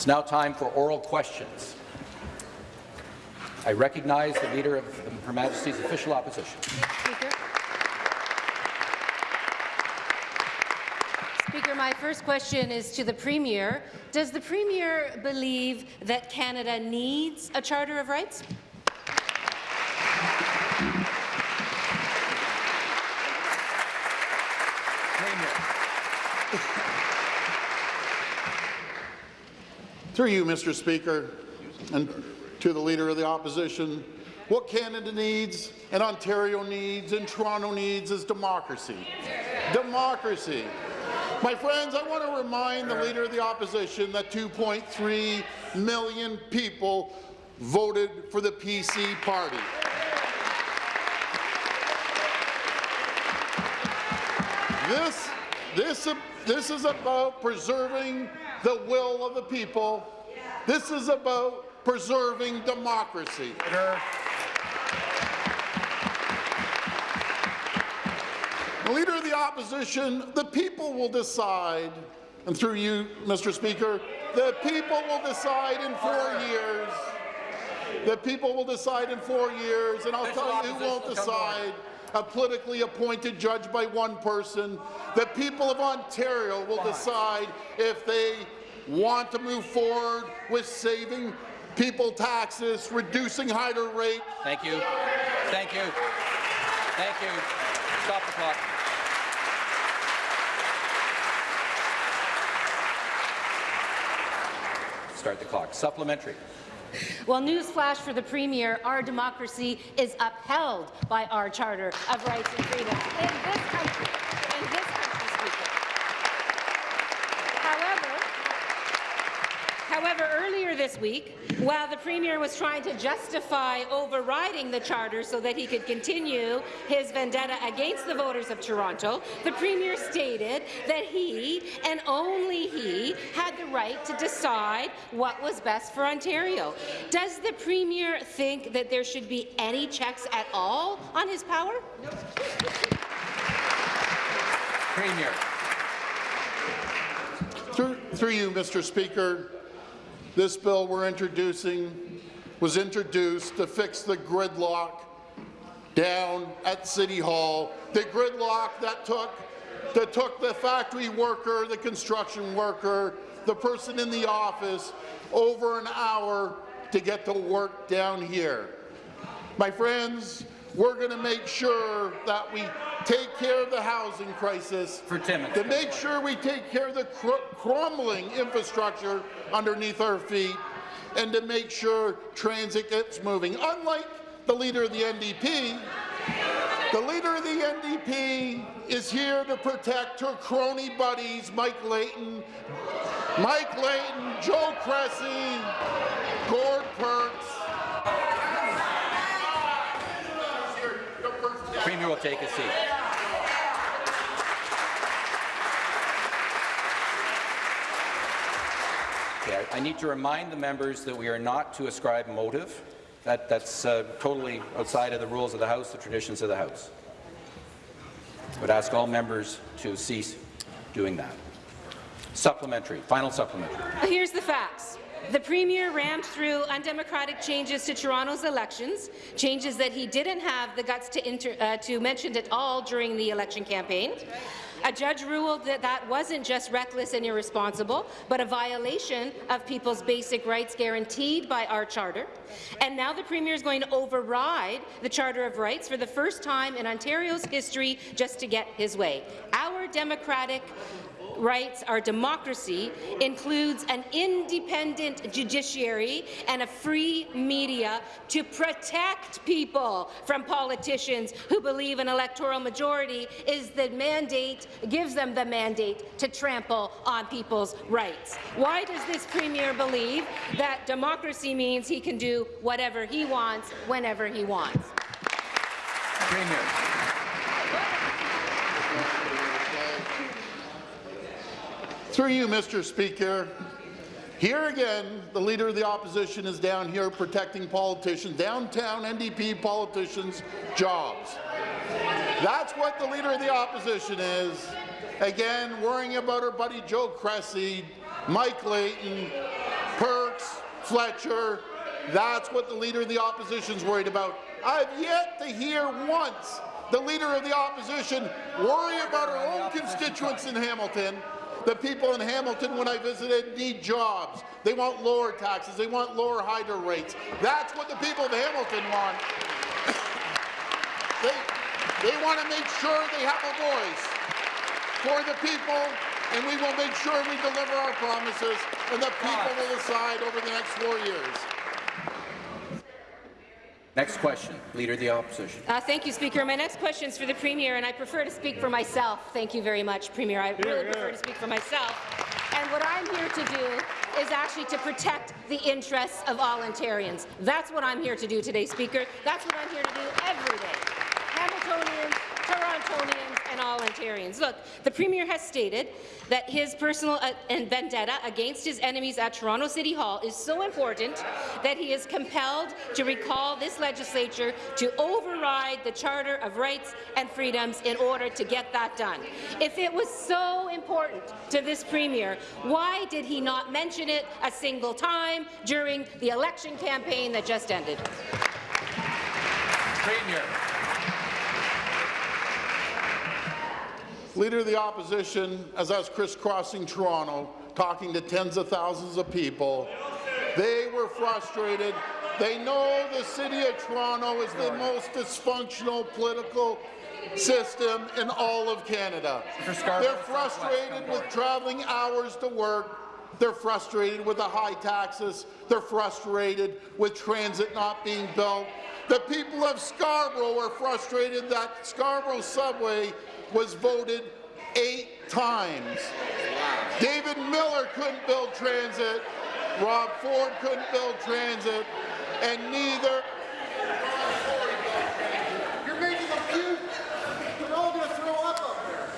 It's now time for oral questions. I recognize the Leader of Her Majesty's Official Opposition. Speaker. Speaker, my first question is to the Premier. Does the Premier believe that Canada needs a Charter of Rights? Through you, Mr. Speaker, and to the Leader of the Opposition, what Canada needs and Ontario needs and Toronto needs is democracy. Democracy. My friends, I want to remind the Leader of the Opposition that 2.3 million people voted for the PC party. This, this, this is about preserving the will of the people. This is about preserving democracy. The Leader of the Opposition, the people will decide, and through you, Mr. Speaker, the people will decide in four years. The people will decide in four years, and I'll tell you who won't decide a politically appointed judge by one person. The people of Ontario will decide if they want to move forward with saving people taxes, reducing higher rates. Thank you. Thank you. Thank you. Stop the clock. Start the clock. Supplementary. Well, newsflash for the Premier, our democracy is upheld by our Charter of Rights and Freedoms in this country. In this country, Speaker. However, however, earlier this week, while the Premier was trying to justify overriding the Charter so that he could continue his vendetta against the voters of Toronto, the Premier stated that he, and only he, had the right to decide what was best for Ontario. Does the Premier think that there should be any checks at all on his power? Premier. Through, through you, Mr. Speaker, this bill we're introducing was introduced to fix the gridlock down at City Hall, the gridlock that took, that took the factory worker, the construction worker, the person in the office over an hour to get to work down here. My friends, we're going to make sure that we take care of the housing crisis, For to make sure we take care of the cr crumbling infrastructure underneath our feet, and to make sure transit gets moving. Unlike the leader of the NDP, the leader of the NDP is here to protect her crony buddies, Mike Layton, Mike Layton, Joe Cressy, Gord Perks. Premier will take a seat. Okay, I need to remind the members that we are not to ascribe motive. That, that's uh, totally outside of the rules of the House, the traditions of the House. I would ask all members to cease doing that. Supplementary. Final supplementary. Here's the facts. The Premier rammed through undemocratic changes to Toronto's elections, changes that he didn't have the guts to, inter, uh, to mention at all during the election campaign. A judge ruled that that wasn't just reckless and irresponsible, but a violation of people's basic rights guaranteed by our Charter. And now the Premier is going to override the Charter of Rights for the first time in Ontario's history just to get his way. Our democratic rights, our democracy, includes an independent judiciary and a free media to protect people from politicians who believe an electoral majority is the mandate, gives them the mandate to trample on people's rights. Why does this Premier believe that democracy means he can do whatever he wants, whenever he wants? Premier. Through you, Mr. Speaker, here again, the Leader of the Opposition is down here protecting politicians, downtown NDP politicians' jobs. That's what the Leader of the Opposition is. Again, worrying about her buddy Joe Cressy, Mike Layton, Perks, Fletcher, that's what the Leader of the Opposition is worried about. I've yet to hear once the Leader of the Opposition worry about her own constituents in Hamilton. The people in Hamilton, when I visited, need jobs. They want lower taxes. They want lower hydro rates. That's what the people of Hamilton want. they, they want to make sure they have a voice for the people, and we will make sure we deliver our promises, and the people will decide over the next four years. Next question, Leader of the Opposition. Uh, thank you, Speaker. My next question is for the Premier, and I prefer to speak for myself. Thank you very much, Premier. I really prefer to speak for myself. And what I'm here to do is actually to protect the interests of all Ontarians. That's what I'm here to do today, Speaker. That's what I'm here to do every day. Hamiltonians, All Ontarians. Look, the Premier has stated that his personal uh, and vendetta against his enemies at Toronto City Hall is so important that he is compelled to recall this legislature to override the Charter of Rights and Freedoms in order to get that done. If it was so important to this Premier, why did he not mention it a single time during the election campaign that just ended? Premier. Leader of the Opposition, as I was crisscrossing Toronto, talking to tens of thousands of people, they were frustrated. They know the City of Toronto is the most dysfunctional political system in all of Canada. They're frustrated with traveling hours to work. They're frustrated with the high taxes. They're frustrated with transit not being built. The people of Scarborough are frustrated that Scarborough subway was voted eight times. David Miller couldn't build transit. Rob Ford couldn't build transit. And neither You're making a puke. We're all going to throw up up there.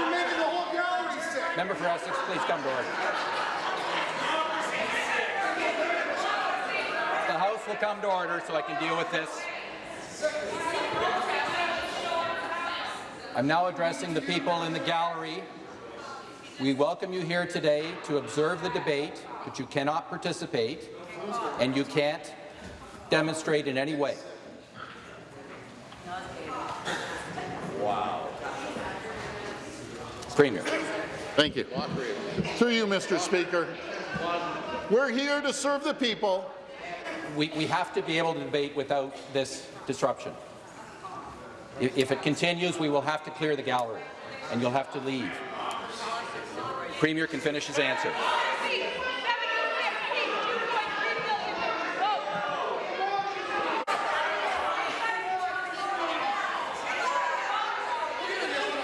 You're making the whole gallery sick. Member for Essex, please come to order. The House will come to order so I can deal with this. I'm now addressing the people in the gallery. We welcome you here today to observe the debate, but you cannot participate and you can't demonstrate in any way. Premier. Thank you. Through you, Mr. Speaker. We're here to serve the people. we, we have to be able to debate without this disruption. If it continues, we will have to clear the gallery, and you'll have to leave. Premier can finish his answer.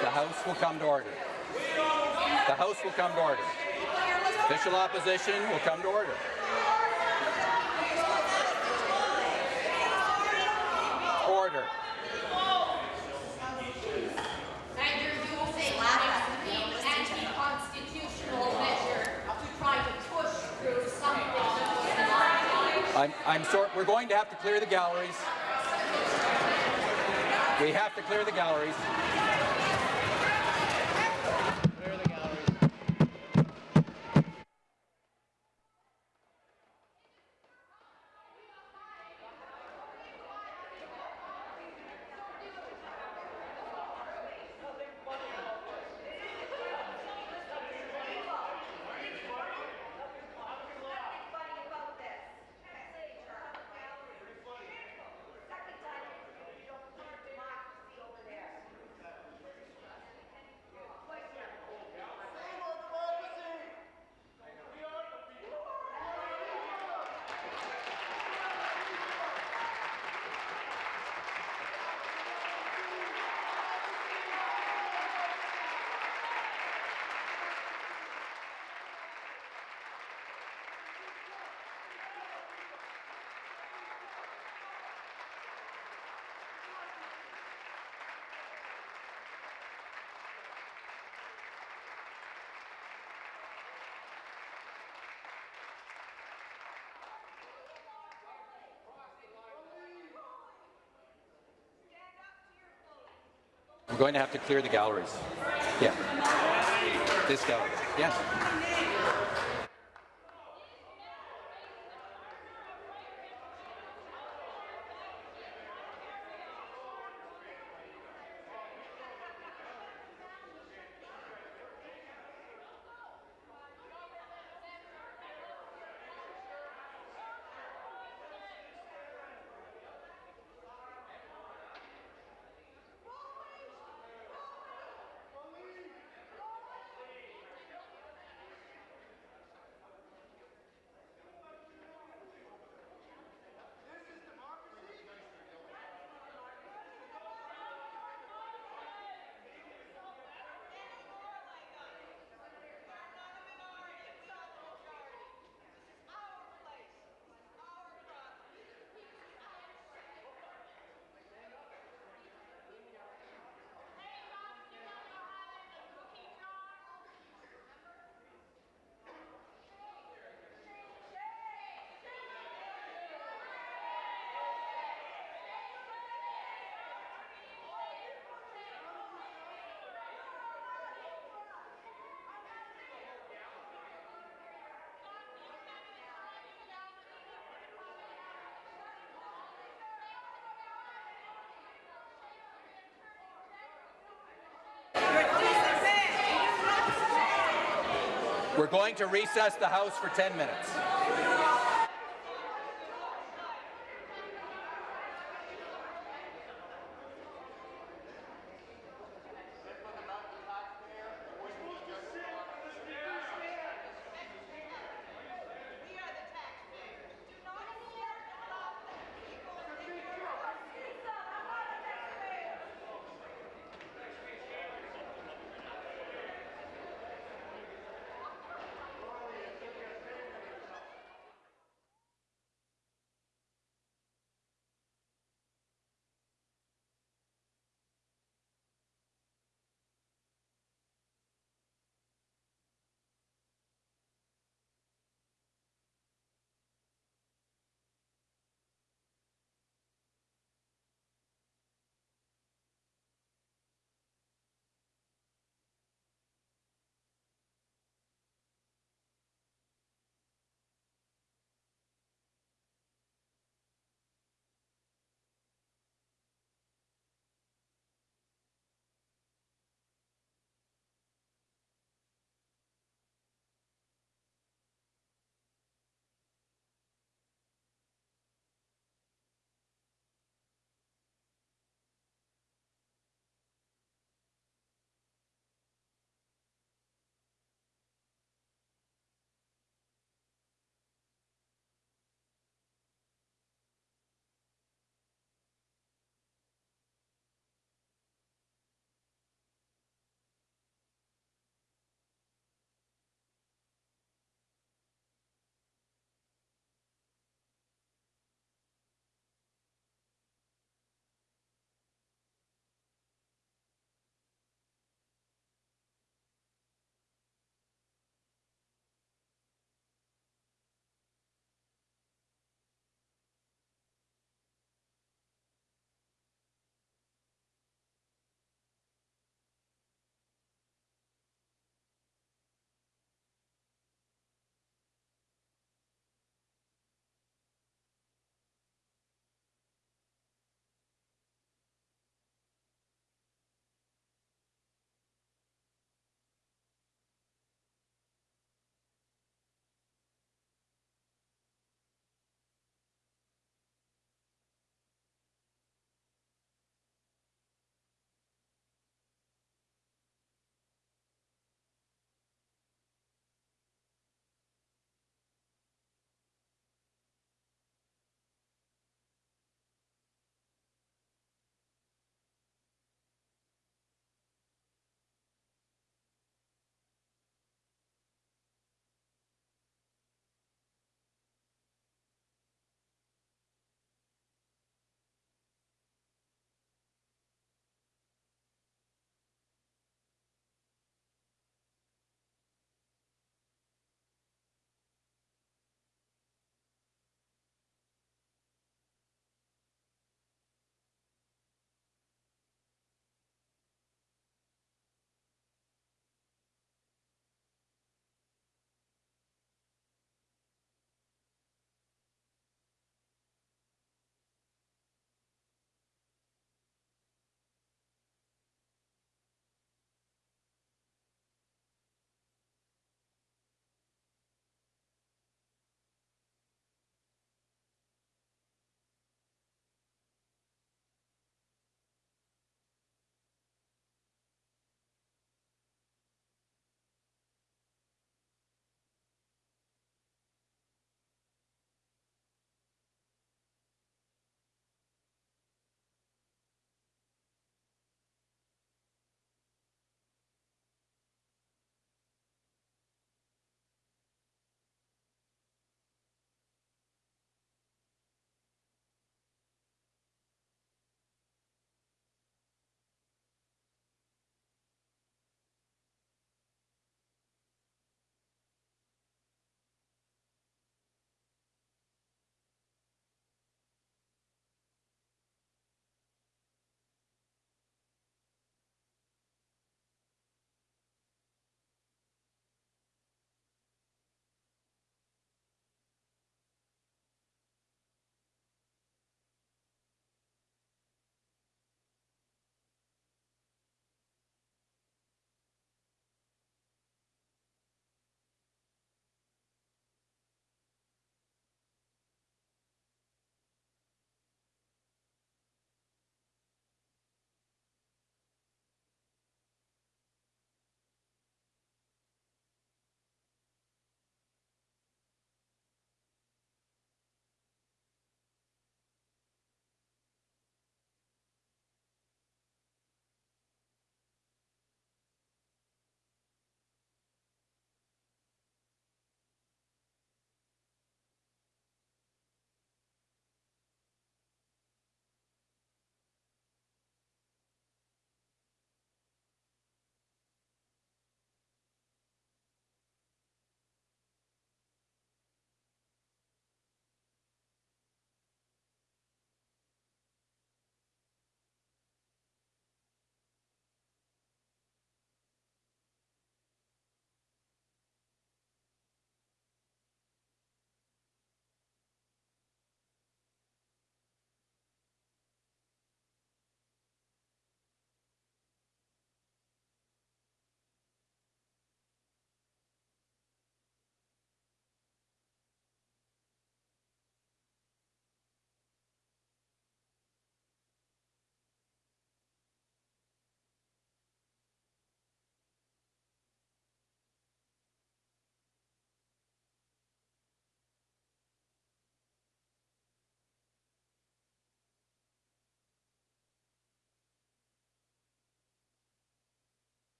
The House will come to order. The House will come to order. Official opposition will come to. Order. And you're using that as being anti-constitutional measure to try to push through something that was not I'm, I'm sorry, we're going to have to clear the galleries. We have to clear the galleries. We're going to have to clear the galleries. Yeah. This gallery. Yeah. We're going to recess the House for 10 minutes.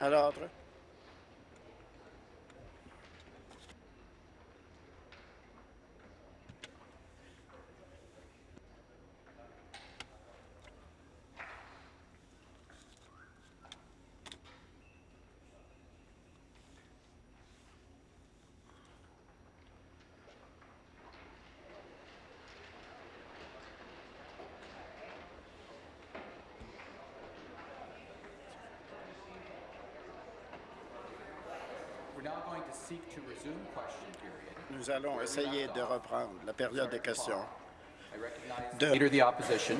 À l'ordre. Nous allons essayer de reprendre la période de questions. De- Leader of the Opposition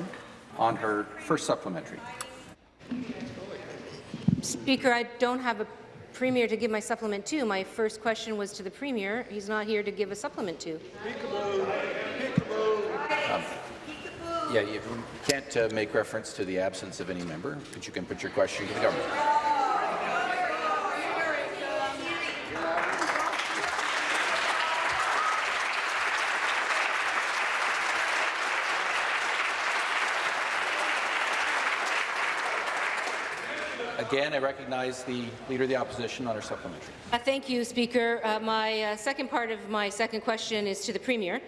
on her first supplementary. Speaker, I don't have a Premier to give my supplement to. My first question was to the Premier. He's not here to give a supplement to. Yeah, you can't uh, make reference to the absence of any member, but you can put your question to the government. Again, I recognize the Leader of the Opposition on her supplementary. Uh, Thank you, Speaker. Uh, My uh, second part of my second question is to the Premier.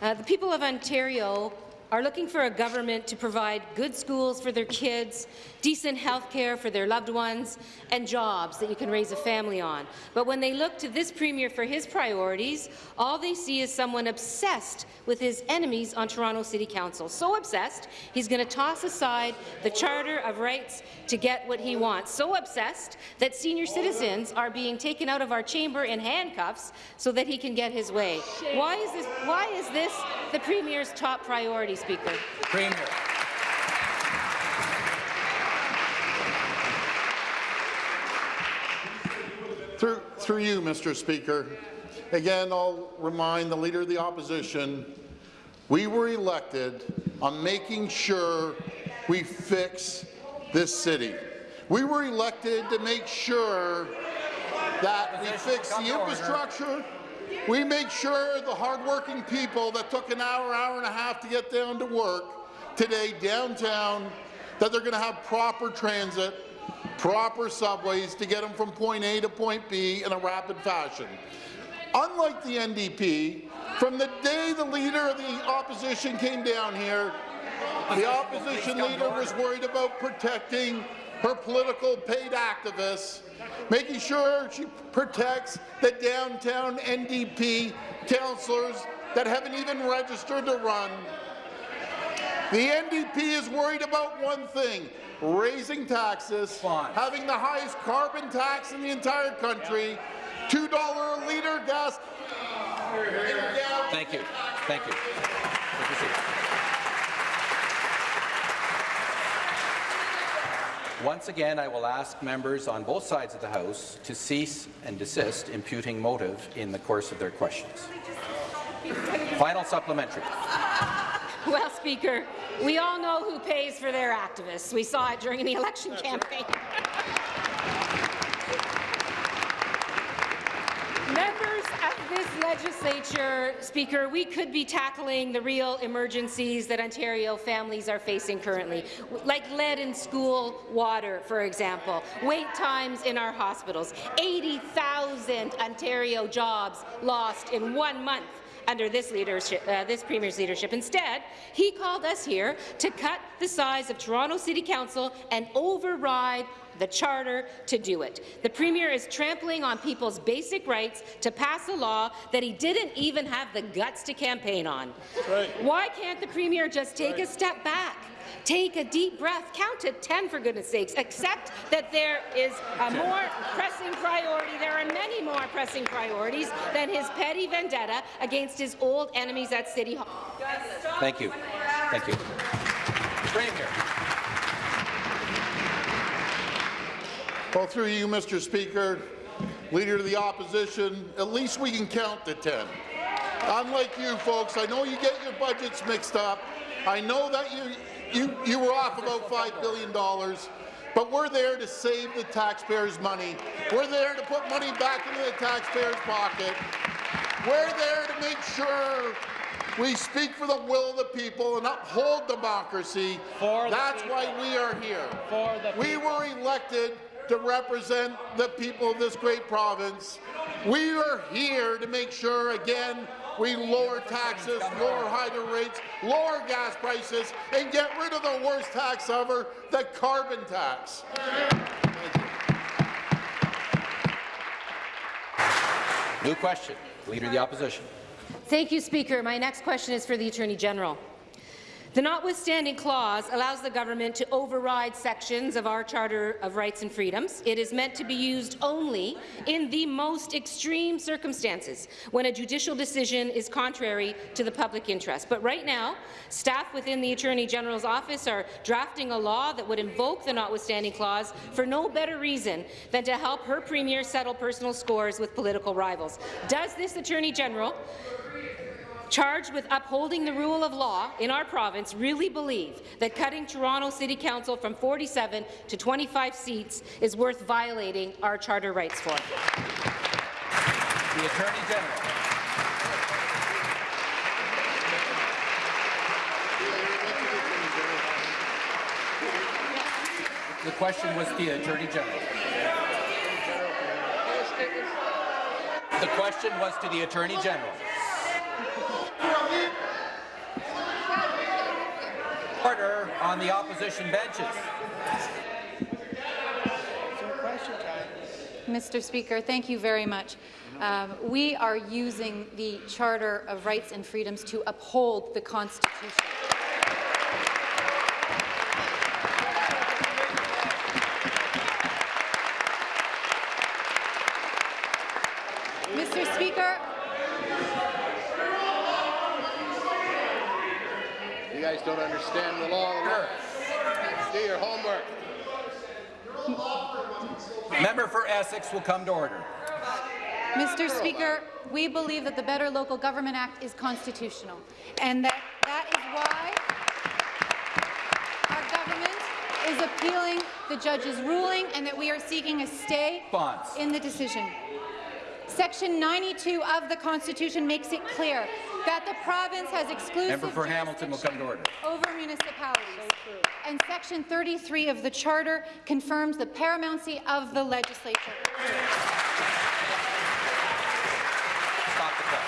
Uh, The people of Ontario are looking for a government to provide good schools for their kids, decent health care for their loved ones, and jobs that you can raise a family on. But when they look to this Premier for his priorities, all they see is someone obsessed with his enemies on Toronto City Council. So obsessed, he's going to toss aside the Charter of Rights to get what he wants. So obsessed that senior citizens are being taken out of our chamber in handcuffs so that he can get his way. Why is this, why is this the Premier's top priority, Speaker? Premier. Through, through you, Mr. Speaker, again, I'll remind the Leader of the Opposition, we were elected on making sure we fix this city. We were elected to make sure that we fix the infrastructure, we make sure the hardworking people that took an hour, hour and a half to get down to work today downtown, that they're going to have proper transit, proper subways to get them from point A to point B in a rapid fashion. Unlike the NDP, from the day the leader of the opposition came down here, the opposition leader was worried about protecting her political paid activists, making sure she protects the downtown NDP councillors that haven't even registered to run. The NDP is worried about one thing, raising taxes, Fine. having the highest carbon tax in the entire country, $2 a litre gas. Thank you. Thank you. Take your seat. Once again, I will ask members on both sides of the House to cease and desist imputing motive in the course of their questions. Final supplementary. Well, Speaker, we all know who pays for their activists. We saw it during the election campaign. Members of this legislature, Speaker, we could be tackling the real emergencies that Ontario families are facing currently, like lead in school water, for example, wait times in our hospitals, 80,000 Ontario jobs lost in one month under this leadership, uh, this Premier's leadership. Instead, he called us here to cut the size of Toronto City Council and override the Charter to do it. The Premier is trampling on people's basic rights to pass a law that he didn't even have the guts to campaign on. Right. Why can't the Premier just take a step back? Take a deep breath, count to 10 for goodness sakes, accept that there is a more pressing priority, there are many more pressing priorities than his petty vendetta against his old enemies at City Hall. Thank you. Thank you. Premier. Well, through you, Mr. Speaker, Leader of the Opposition, at least we can count to 10. Unlike you folks, I know you get your budgets mixed up. I know that you, you, you were off about $5 billion, but we're there to save the taxpayers' money. We're there to put money back into the taxpayers' pocket. We're there to make sure we speak for the will of the people and uphold democracy. For That's why we are here. For the we were elected to represent the people of this great province. We are here to make sure, again, we lower taxes, lower hydro rates, lower gas prices, and get rid of the worst tax ever, the carbon tax. New question. Leader of the Opposition. Thank you, Speaker. My next question is for the Attorney General. The notwithstanding clause allows the government to override sections of our Charter of Rights and Freedoms. It is meant to be used only in the most extreme circumstances, when a judicial decision is contrary to the public interest. But right now, staff within the Attorney General's office are drafting a law that would invoke the notwithstanding clause for no better reason than to help her Premier settle personal scores with political rivals. Does this Attorney General charged with upholding the rule of law in our province really believe that cutting Toronto City Council from 47 to 25 seats is worth violating our charter rights for. The Attorney General. The question was to the Attorney General. The question was to the Attorney General. On the opposition benches. Mr. Speaker, thank you very much. Um, we are using the Charter of Rights and Freedoms to uphold the Constitution. Mr. Speaker, You guys don't understand the law. Do your homework. Member for Essex will come to order. Mr. Speaker, we believe that the Better Local Government Act is constitutional, and that that is why our government is appealing the judge's ruling and that we are seeking a stay in the decision. Section 92 of the Constitution makes it clear that the province has exclusive Member for Hamilton will come to order. over municipalities. And Section 33 of the Charter confirms the paramountcy of the legislature. Stop the clock.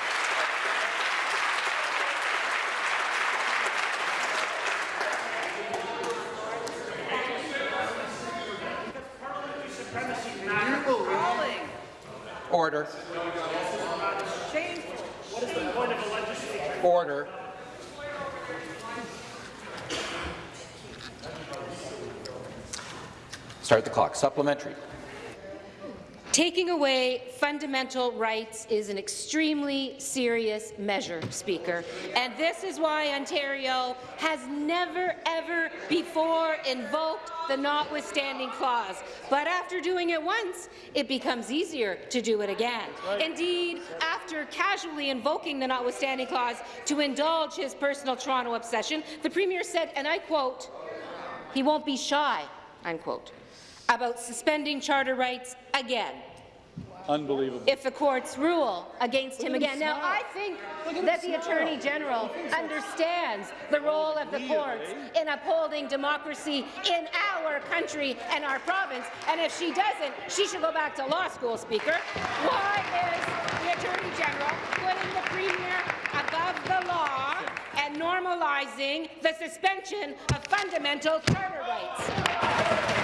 Order. Order. Start the clock. Supplementary. Taking away fundamental rights is an extremely serious measure, Speaker, and this is why Ontario has never, ever before invoked the notwithstanding clause. But after doing it once, it becomes easier to do it again. Indeed, after casually invoking the notwithstanding clause to indulge his personal Toronto obsession, the Premier said, and I quote, he won't be shy, unquote, about suspending charter rights again Unbelievable. if the courts rule against him again. Now, I think that the Attorney General understands the role of the courts in upholding democracy in our country and our province, and if she doesn't, she should go back to law school, Speaker. Why is the Attorney General putting the Premier above the law and normalizing the suspension of fundamental charter rights?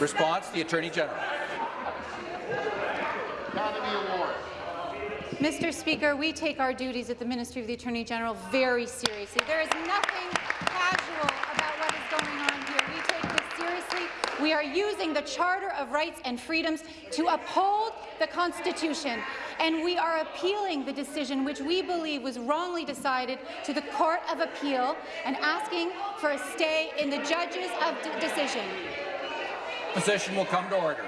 Response, the Attorney General. Mr. Speaker, we take our duties at the Ministry of the Attorney General very seriously. There is nothing casual about what is going on here. We take this seriously. We are using the Charter of Rights and Freedoms to uphold the Constitution, and we are appealing the decision which we believe was wrongly decided to the Court of Appeal and asking for a stay in the judges of decision. Position will come to order.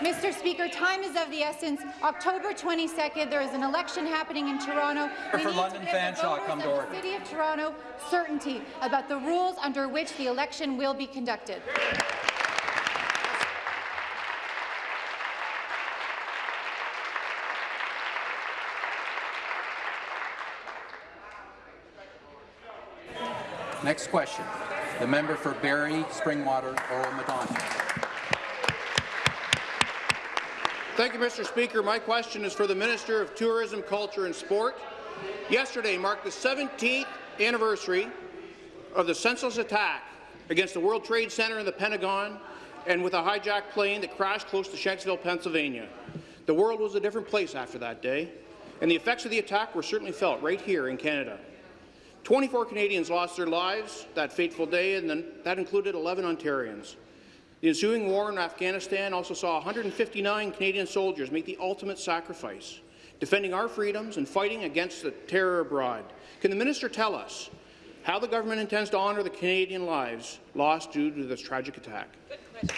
Mr. Speaker, time is of the essence. October 22nd, there is an election happening in Toronto. We For need London to give Fanshawe, the come to order. The City of Toronto certainty about the rules under which the election will be conducted. Next question. The member for Barrie, Springwater, Oro-Medonte. Thank you, Mr. Speaker. My question is for the Minister of Tourism, Culture and Sport. Yesterday marked the 17th anniversary of the senseless attack against the World Trade Center and the Pentagon and with a hijacked plane that crashed close to Shanksville, Pennsylvania. The world was a different place after that day, and the effects of the attack were certainly felt right here in Canada. 24 Canadians lost their lives that fateful day, and that included 11 Ontarians. The ensuing war in Afghanistan also saw 159 Canadian soldiers make the ultimate sacrifice, defending our freedoms and fighting against the terror abroad. Can the minister tell us how the government intends to honour the Canadian lives lost due to this tragic attack? Minister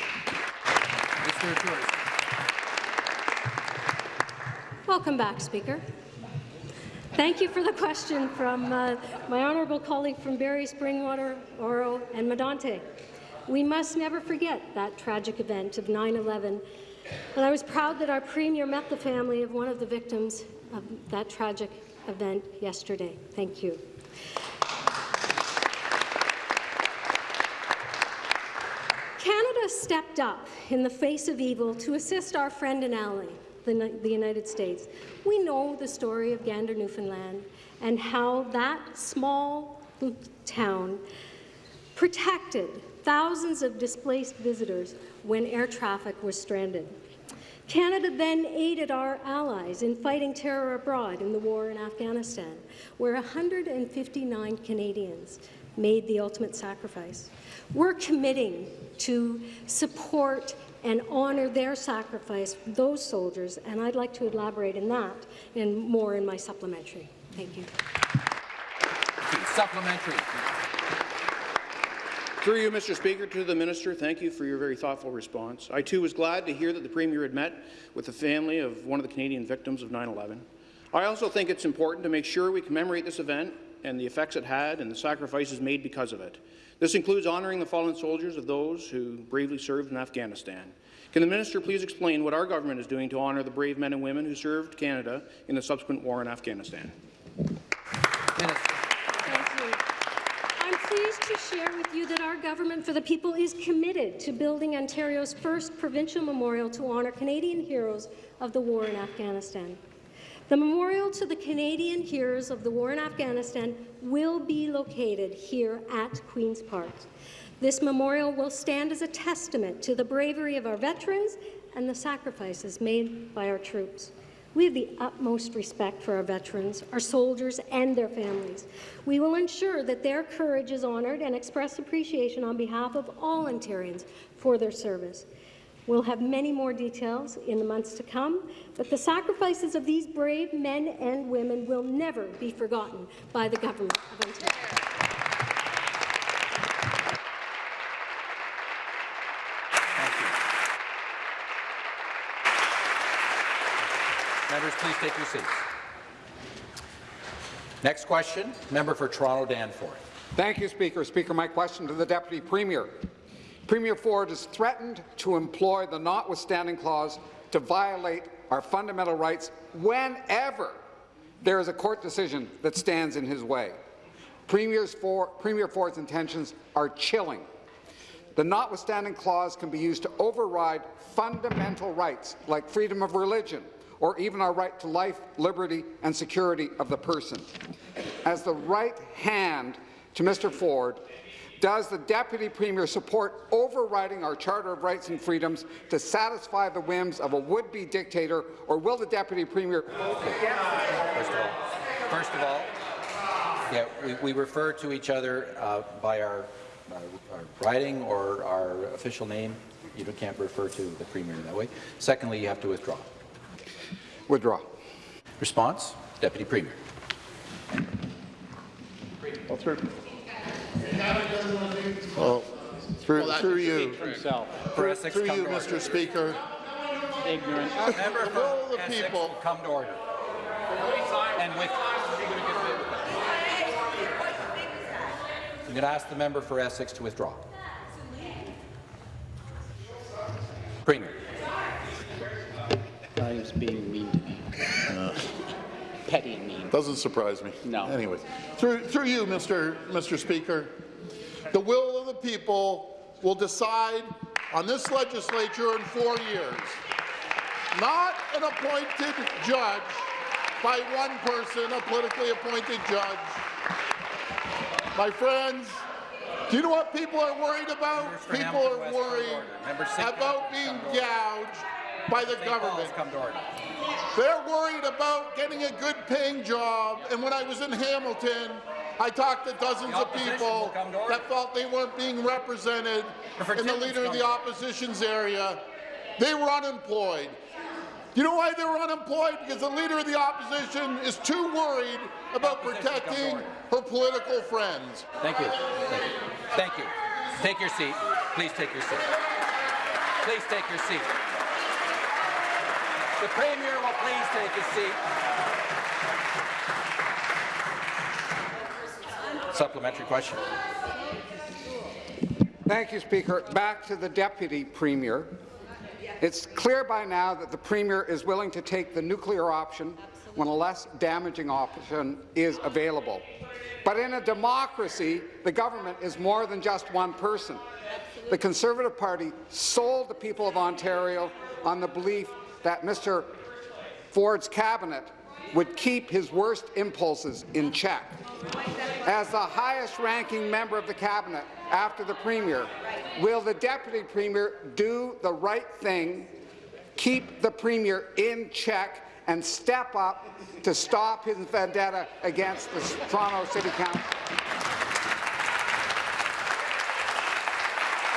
of Tourism. Welcome back, Speaker. Thank you for the question from uh, my honourable colleague from Barrie, Springwater, Oro, and Medonte. We must never forget that tragic event of 9-11, and I was proud that our Premier met the family of one of the victims of that tragic event yesterday. Thank you. Canada stepped up in the face of evil to assist our friend and ally, the, the United States. We know the story of Gander, Newfoundland, and how that small town protected thousands of displaced visitors when air traffic was stranded. Canada then aided our allies in fighting terror abroad in the war in Afghanistan, where 159 Canadians made the ultimate sacrifice. We're committing to support and honour their sacrifice, those soldiers, and I'd like to elaborate in that and more in my supplementary. Thank you. Supplementary. Through you, Mr. Speaker, to the minister, thank you for your very thoughtful response. I too was glad to hear that the Premier had met with the family of one of the Canadian victims of 9-11. I also think it's important to make sure we commemorate this event and the effects it had and the sacrifices made because of it. This includes honouring the fallen soldiers of those who bravely served in Afghanistan. Can the minister please explain what our government is doing to honour the brave men and women who served Canada in the subsequent war in Afghanistan? Minister. Thank you. I'm pleased to share with you that our Government for the People is committed to building Ontario's first provincial memorial to honour Canadian heroes of the war in Afghanistan. The memorial to the Canadian heroes of the war in Afghanistan will be located here at Queen's Park. This memorial will stand as a testament to the bravery of our veterans and the sacrifices made by our troops. We have the utmost respect for our veterans, our soldiers, and their families. We will ensure that their courage is honoured and express appreciation on behalf of all Ontarians for their service. We'll have many more details in the months to come, but the sacrifices of these brave men and women will never be forgotten by the Government of Ontario. Members, please take your seats. Next question, member for Toronto Danforth. Thank you, Speaker. Speaker, my question to the Deputy Premier. Premier Ford has threatened to employ the notwithstanding clause to violate our fundamental rights whenever there is a court decision that stands in his way. For, Premier Ford's intentions are chilling. The notwithstanding clause can be used to override fundamental rights like freedom of religion or even our right to life, liberty and security of the person. As the right hand to Mr. Ford, does the Deputy Premier support overriding our Charter of Rights and Freedoms to satisfy the whims of a would-be dictator, or will the Deputy Premier vote against First of all, first of all, yeah, we, we refer to each other uh, by our, our, our riding or our official name. You can't refer to the Premier that way. Secondly, you have to withdraw. Withdraw. Response, Deputy Premier. Well, through, well, through, through you, through, through you, to order. Mr. Speaker. Ignorant. Member The will of the people. come to order. And with I'm going to ask the member for Essex to withdraw. Premier. He was being mean to me. Petty and mean. Doesn't surprise me. No. Anyway, through, through you, Mr. Mr. Speaker, the will of the people will decide on this legislature in four years. Not an appointed judge by one person, a politically appointed judge. My friends, do you know what people are worried about? People Hamilton are West, worried order. Member St. about being come to order. gouged by the. Government. come to order. They're worried about getting a good paying job, and when I was in Hamilton, I talked to dozens of people will come to order. that felt they weren't being represented in the Leader of the Opposition's area. They were unemployed. You know why they were unemployed? Because the Leader of the Opposition is too worried about Opposition, come to protecting her political friends. Thank you. Thank you. Thank you. Take your seat. Please take your seat. Please take your seat. The Premier will please take his seat. Supplementary question. Thank you, Speaker. Back to the Deputy Premier. It's clear by now that the Premier is willing to take the nuclear option when a less damaging option is available. But in a democracy, the government is more than just one person. The Conservative Party sold the people of Ontario on the belief that Mr. Ford's cabinet would keep his worst impulses in check. As the highest-ranking member of the cabinet after the Premier, will the Deputy Premier do the right thing, keep the Premier in check, and step up to stop his vendetta against the Toronto City Council?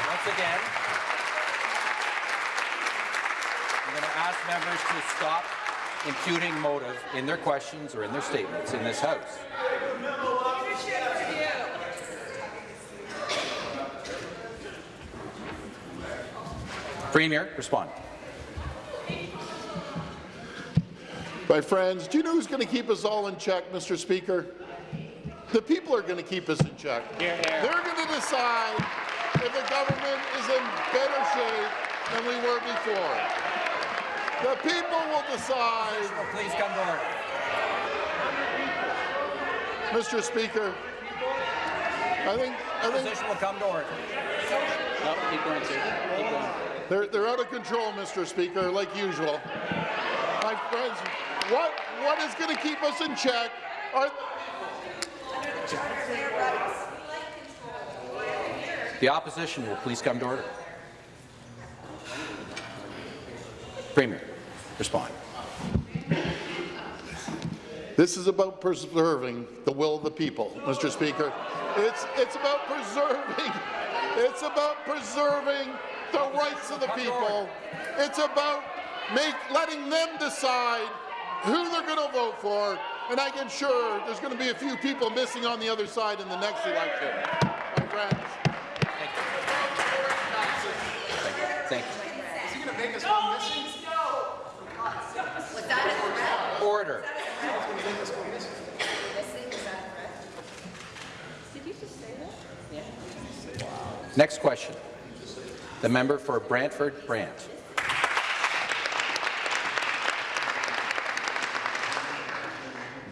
Once again, I'm going to ask members to stop imputing motive in their questions or in their statements in this House. Premier, respond. My friends, do you know who's going to keep us all in check, Mr. Speaker? The people are going to keep us in check. They're going to decide if the government is in better shape than we were before. The people will decide. Oh, please come to order. Mr. Speaker, I think I think Opposition will come to order. No, keep going, sir. Keep going. they're they're out of control, Mr. Speaker, like usual. My friends, what what is going to keep us in check are The opposition will please come to order. Premier, respond. This is about preserving the will of the people, Mr. Speaker. It's, it's about preserving, it's about preserving the rights of the people. It's about make, letting them decide who they're going to vote for, and I can sure there's going to be a few people missing on the other side in the next election. My friends. Thank you. Is he going to make us go missing? Order. Next question. The member for Brantford Brant.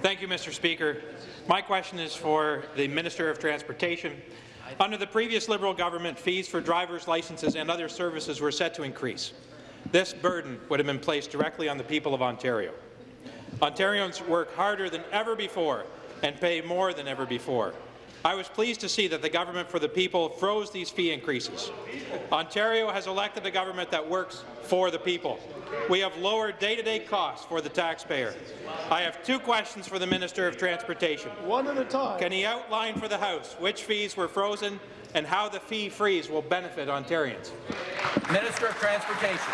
Thank you, Mr. Speaker. My question is for the Minister of Transportation. Under the previous Liberal government, fees for driver's licenses and other services were set to increase. This burden would have been placed directly on the people of Ontario. Ontarians work harder than ever before and pay more than ever before. I was pleased to see that the government for the people froze these fee increases. Ontario has elected a government that works for the people. We have lowered day-to-day costs for the taxpayer. I have two questions for the Minister of Transportation. One at a time. Can he outline for the House which fees were frozen and how the fee freeze will benefit Ontarians? Minister of Transportation.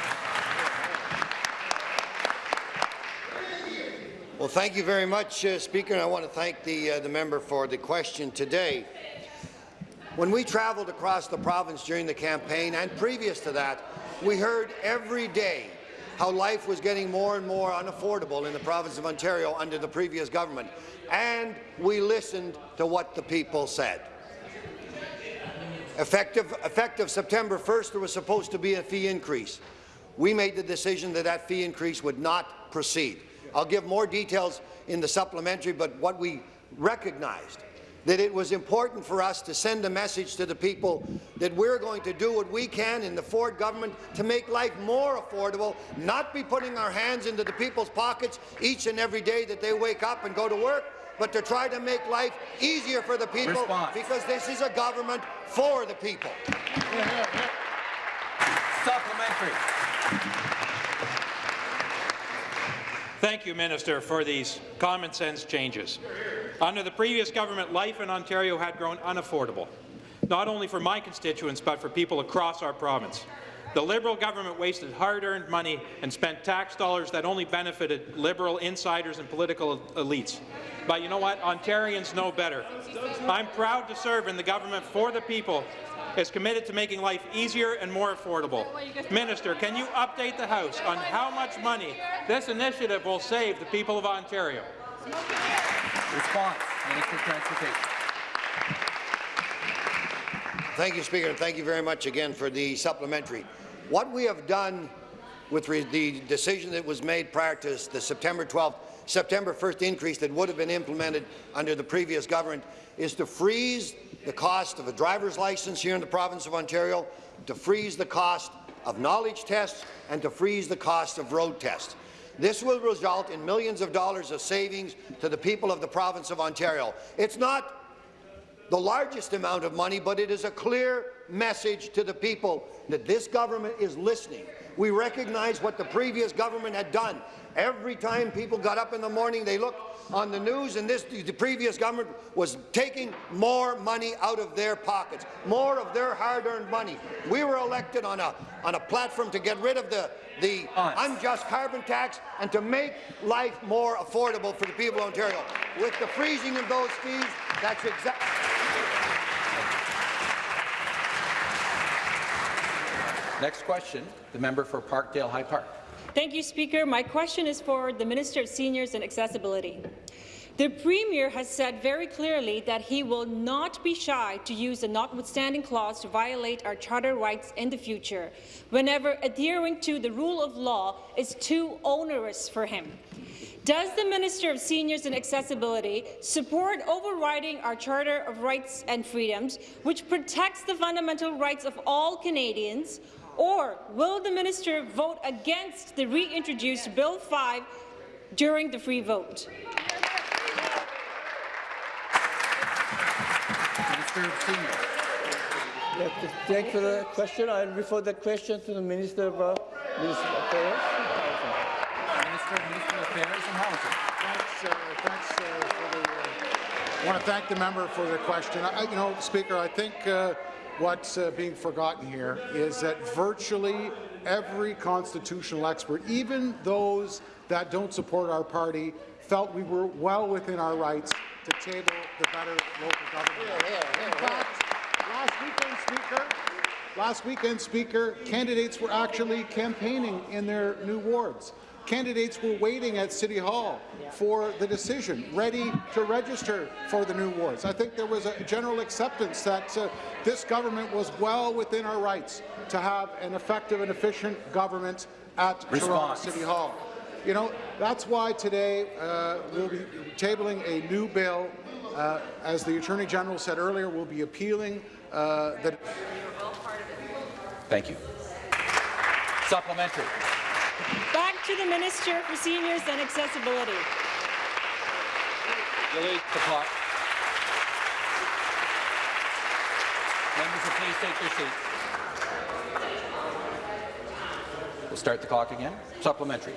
Well, thank you very much, uh, Speaker, and I want to thank the, uh, the member for the question today. When we travelled across the province during the campaign and previous to that, we heard every day how life was getting more and more unaffordable in the province of Ontario under the previous government, and we listened to what the people said. Effective, effective September 1st, there was supposed to be a fee increase. We made the decision that that fee increase would not proceed. I'll give more details in the supplementary, but what we recognized that it was important for us to send a message to the people that we're going to do what we can in the Ford government to make life more affordable, not be putting our hands into the people's pockets each and every day that they wake up and go to work, but to try to make life easier for the people Response. because this is a government for the people. Supplementary. Thank you, Minister, for these common-sense changes. Under the previous government, life in Ontario had grown unaffordable, not only for my constituents, but for people across our province. The Liberal government wasted hard-earned money and spent tax dollars that only benefited Liberal insiders and political elites. But you know what? Ontarians know better. I'm proud to serve in the government for the people is committed to making life easier and more affordable. Minister, can you update the House on how much money this initiative will save the people of Ontario? Response. Minister of Transportation. Thank you, Speaker, and thank you very much again for the supplementary. What we have done with the decision that was made prior to the September 12th, September 1st increase that would have been implemented under the previous government is to freeze the cost of a driver's license here in the province of Ontario, to freeze the cost of knowledge tests, and to freeze the cost of road tests. This will result in millions of dollars of savings to the people of the province of Ontario. It's not the largest amount of money, but it is a clear message to the people that this government is listening. We recognize what the previous government had done. Every time people got up in the morning, they looked on the news, and this, the previous government was taking more money out of their pockets, more of their hard-earned money. We were elected on a, on a platform to get rid of the, the unjust carbon tax and to make life more affordable for the people of Ontario. With the freezing of those fees, that's exactly... Next question, the member for Parkdale High Park. Thank you, Speaker. My question is for the Minister of Seniors and Accessibility. The Premier has said very clearly that he will not be shy to use the notwithstanding clause to violate our charter rights in the future, whenever adhering to the rule of law is too onerous for him. Does the Minister of Seniors and Accessibility support overriding our Charter of Rights and Freedoms, which protects the fundamental rights of all Canadians, or will the minister vote against the reintroduced Bill 5 during the free vote? Minister of Seniors. Thank you for the question. I'll refer the question to the Minister of uh, Municipal Affairs. Minister, Minister of Affairs and Housing. Thanks, uh, thanks uh, for the. Uh, I want to thank the member for the question. I, you know, Speaker, I think uh, what's uh, being forgotten here is that virtually every constitutional expert, even those that don't support our party, felt we were well within our rights to table the better local government. In fact, last weekend, Speaker, last weekend, Speaker, candidates were actually campaigning in their new wards. Candidates were waiting at City Hall for the decision, ready to register for the new wards. I think there was a general acceptance that uh, this government was well within our rights to have an effective and efficient government at Toronto City Hall. You know, that's why today uh, we'll be tabling a new bill. Uh, as the Attorney General said earlier, we'll be appealing uh, the Thank you. Supplementary. To the Minister for Seniors and Accessibility. Delete the clock. Members please take their seats. We'll start the clock again. Supplementary.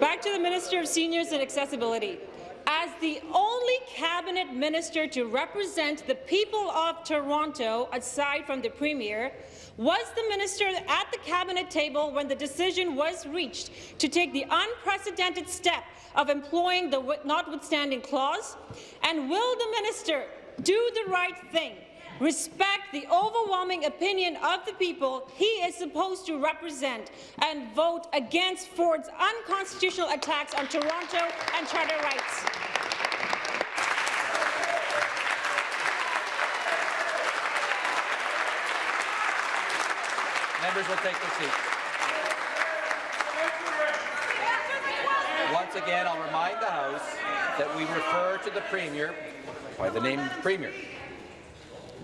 Back to the Minister of Seniors and Accessibility. As the only cabinet minister to represent the people of Toronto, aside from the Premier, was the minister at the cabinet table when the decision was reached to take the unprecedented step of employing the notwithstanding clause? And will the minister do the right thing respect the overwhelming opinion of the people he is supposed to represent, and vote against Ford's unconstitutional attacks on Toronto and charter rights. Members will take their seats. Once again, I'll remind the House that we refer to the Premier by the name of the Premier.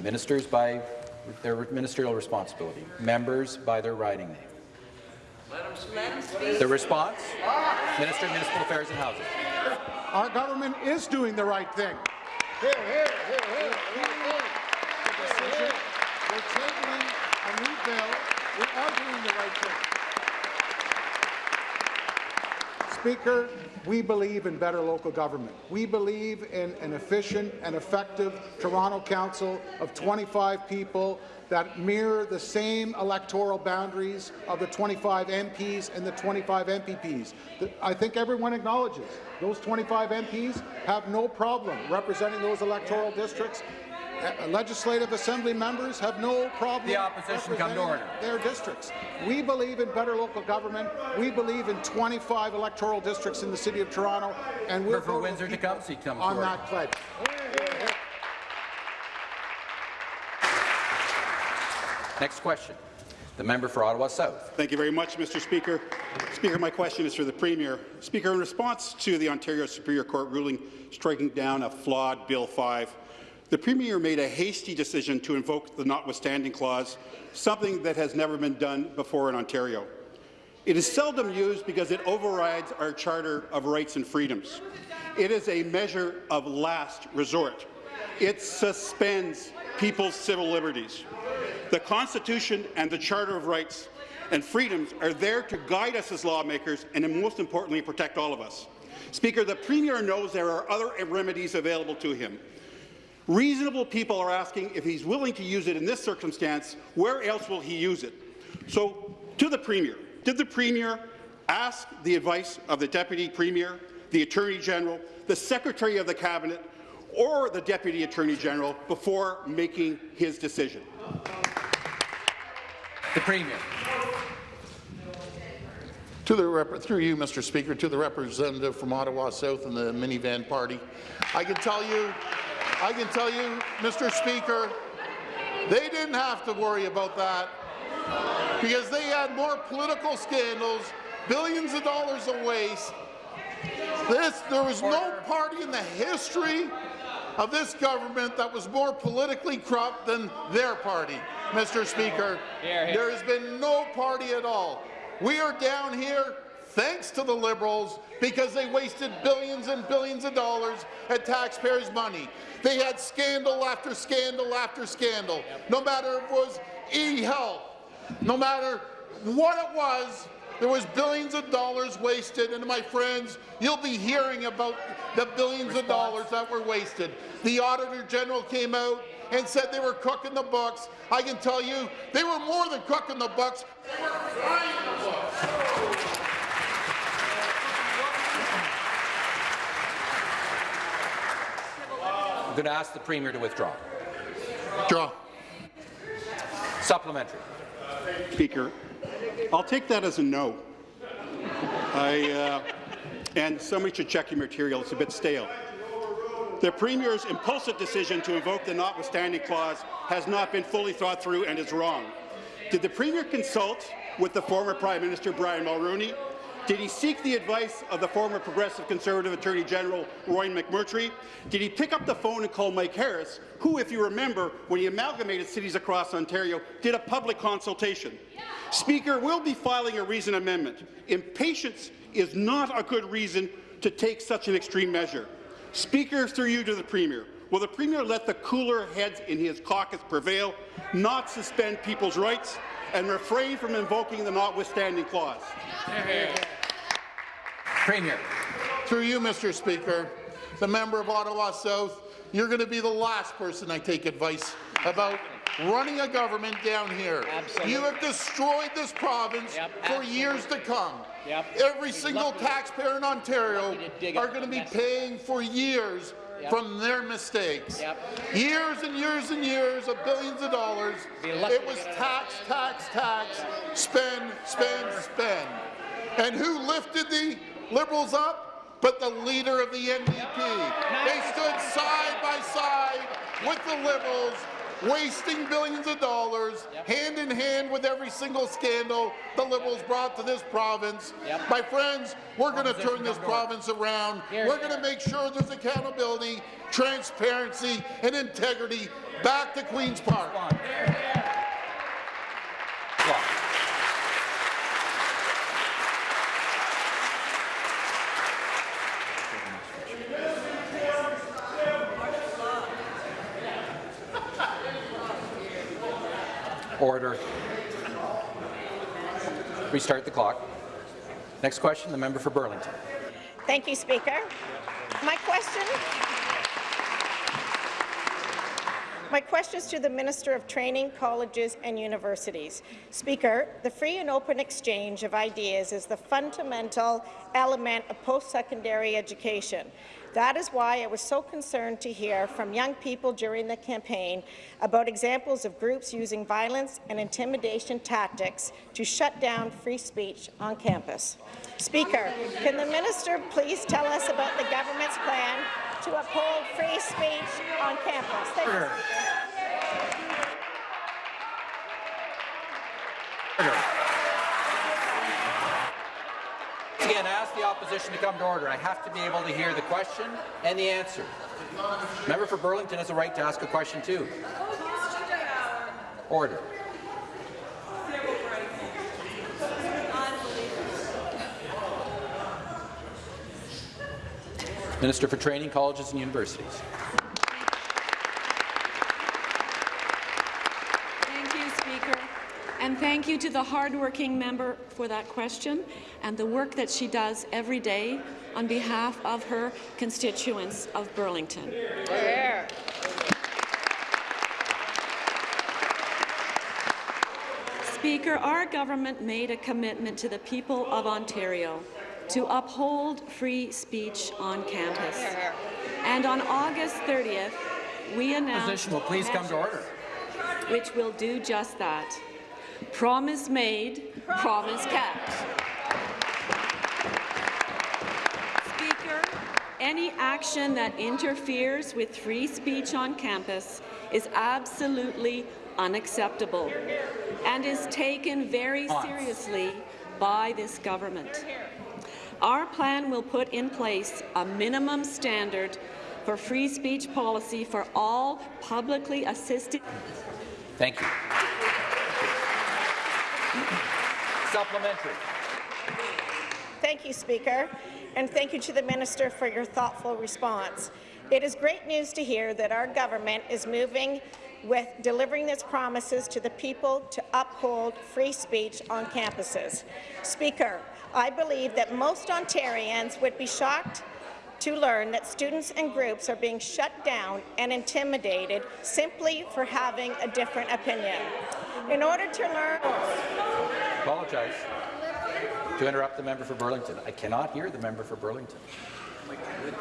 Ministers by their ministerial responsibility. Members by their riding name. The response? Minister of Municipal Affairs and Housing. Our government is doing the right thing. Here, here, here, here, here, The decision, we're tabling a new bill. We are doing the right thing. Speaker, we believe in better local government. We believe in an efficient and effective Toronto Council of 25 people that mirror the same electoral boundaries of the 25 MPs and the 25 MPPs. I think everyone acknowledges those 25 MPs have no problem representing those electoral districts. Uh, Legislative Assembly members have no problem The opposition come to order. their districts. We believe in better local government. We believe in 25 electoral districts in the City of Toronto, and we'll For Windsor to come, seat comes on that pledge. Next question. The member for Ottawa South. Thank you very much, Mr. Speaker. Speaker, my question is for the Premier. Speaker, in response to the Ontario Superior Court ruling striking down a flawed Bill 5, the Premier made a hasty decision to invoke the notwithstanding clause, something that has never been done before in Ontario. It is seldom used because it overrides our Charter of Rights and Freedoms. It is a measure of last resort. It suspends people's civil liberties. The Constitution and the Charter of Rights and Freedoms are there to guide us as lawmakers and, most importantly, protect all of us. Speaker, the Premier knows there are other remedies available to him. Reasonable people are asking if he's willing to use it in this circumstance, where else will he use it? So, to the Premier, did the Premier ask the advice of the Deputy Premier, the Attorney General, the Secretary of the Cabinet, or the Deputy Attorney General before making his decision? The Premier. To the rep through you, Mr. Speaker, to the representative from Ottawa South and the minivan party, I can tell you, I can tell you, Mr. Speaker, they didn't have to worry about that because they had more political scandals, billions of dollars of waste. This, there was no party in the history of this government that was more politically corrupt than their party, Mr. Speaker. There has been no party at all. We are down here thanks to the Liberals because they wasted billions and billions of dollars at taxpayers' money. They had scandal after scandal after scandal. No matter if it was e-health, no matter what it was, there was billions of dollars wasted, and my friends, you'll be hearing about the billions of dollars that were wasted. The Auditor General came out and said they were cooking the books. I can tell you, they were more than cooking the books. They were frying the books. Going to ask the Premier to withdraw. Draw. Supplementary. Speaker, I'll take that as a no. I, uh, and somebody should check your material. It's a bit stale. The Premier's impulsive decision to invoke the notwithstanding clause has not been fully thought through and is wrong. Did the Premier consult with the former Prime Minister Brian Mulroney? Did he seek the advice of the former Progressive Conservative Attorney General Roy McMurtry? Did he pick up the phone and call Mike Harris, who, if you remember, when he amalgamated cities across Ontario, did a public consultation? Speaker, we'll be filing a reason amendment. Impatience is not a good reason to take such an extreme measure. Speaker, through you to the Premier, will the Premier let the cooler heads in his caucus prevail, not suspend people's rights, and refrain from invoking the notwithstanding clause? Premier. Through you, Mr. Speaker, the member of Ottawa South, you're going to be the last person I take advice about running a government down here. Absolutely. You have destroyed this province Yep, for absolutely. years to come. Yep. Every He's single lucky- taxpayer in Ontario lucky to dig are going to be paying for years Yep. from their mistakes. Yep. Years and years and years of billions of dollars. It was get tax, tax, tax, spend, spend, spend. And who lifted the Liberals up? But the leader of the NDP. They stood side by side with the Liberals, wasting billions of dollars, hand in hand with every single scandal the Liberals brought to this province. My friends, we're going to turn this province around. We're going to make sure there's accountability, transparency, and integrity back to Queen's Park. Restart the clock. Next question, the member for Burlington. Thank you, Speaker. My question My question is to the Minister of Training, Colleges and Universities. Speaker, the free and open exchange of ideas is the fundamental element of post-secondary education. That is why I was so concerned to hear from young people during the campaign about examples of groups using violence and intimidation tactics to shut down free speech on campus. Speaker, can the minister please tell us about the government's plan to uphold free speech on campus? Thank you. Again, ask the opposition to come to order. I have to be able to hear the question and the answer. Member for Burlington has a right to ask a question too. Order. Minister for Training, Colleges and Universities. Thank you, Speaker. And thank you to the hardworking member for that question and the work that she does every day on behalf of her constituents of Burlington. Speaker, our government made a commitment to the people of Ontario to uphold free speech on campus. And on August 30th, we announced Opposition will please come to order. which will do just that. Promise made, promise kept. Speaker, any action that interferes with free speech on campus is absolutely unacceptable and is taken very seriously by this government. Our plan will put in place a minimum standard for free speech policy for all publicly assisted Thank you. Supplementary. Thank you, Speaker, and thank you to the Minister for your thoughtful response. It is great news to hear that our government is moving with delivering its promises to the people to uphold free speech on campuses. Speaker, I believe that most Ontarians would be shocked to learn that students and groups are being shut down and intimidated simply for having a different opinion. In order to learn Apologize. To interrupt the member for Burlington. I cannot hear the member for Burlington.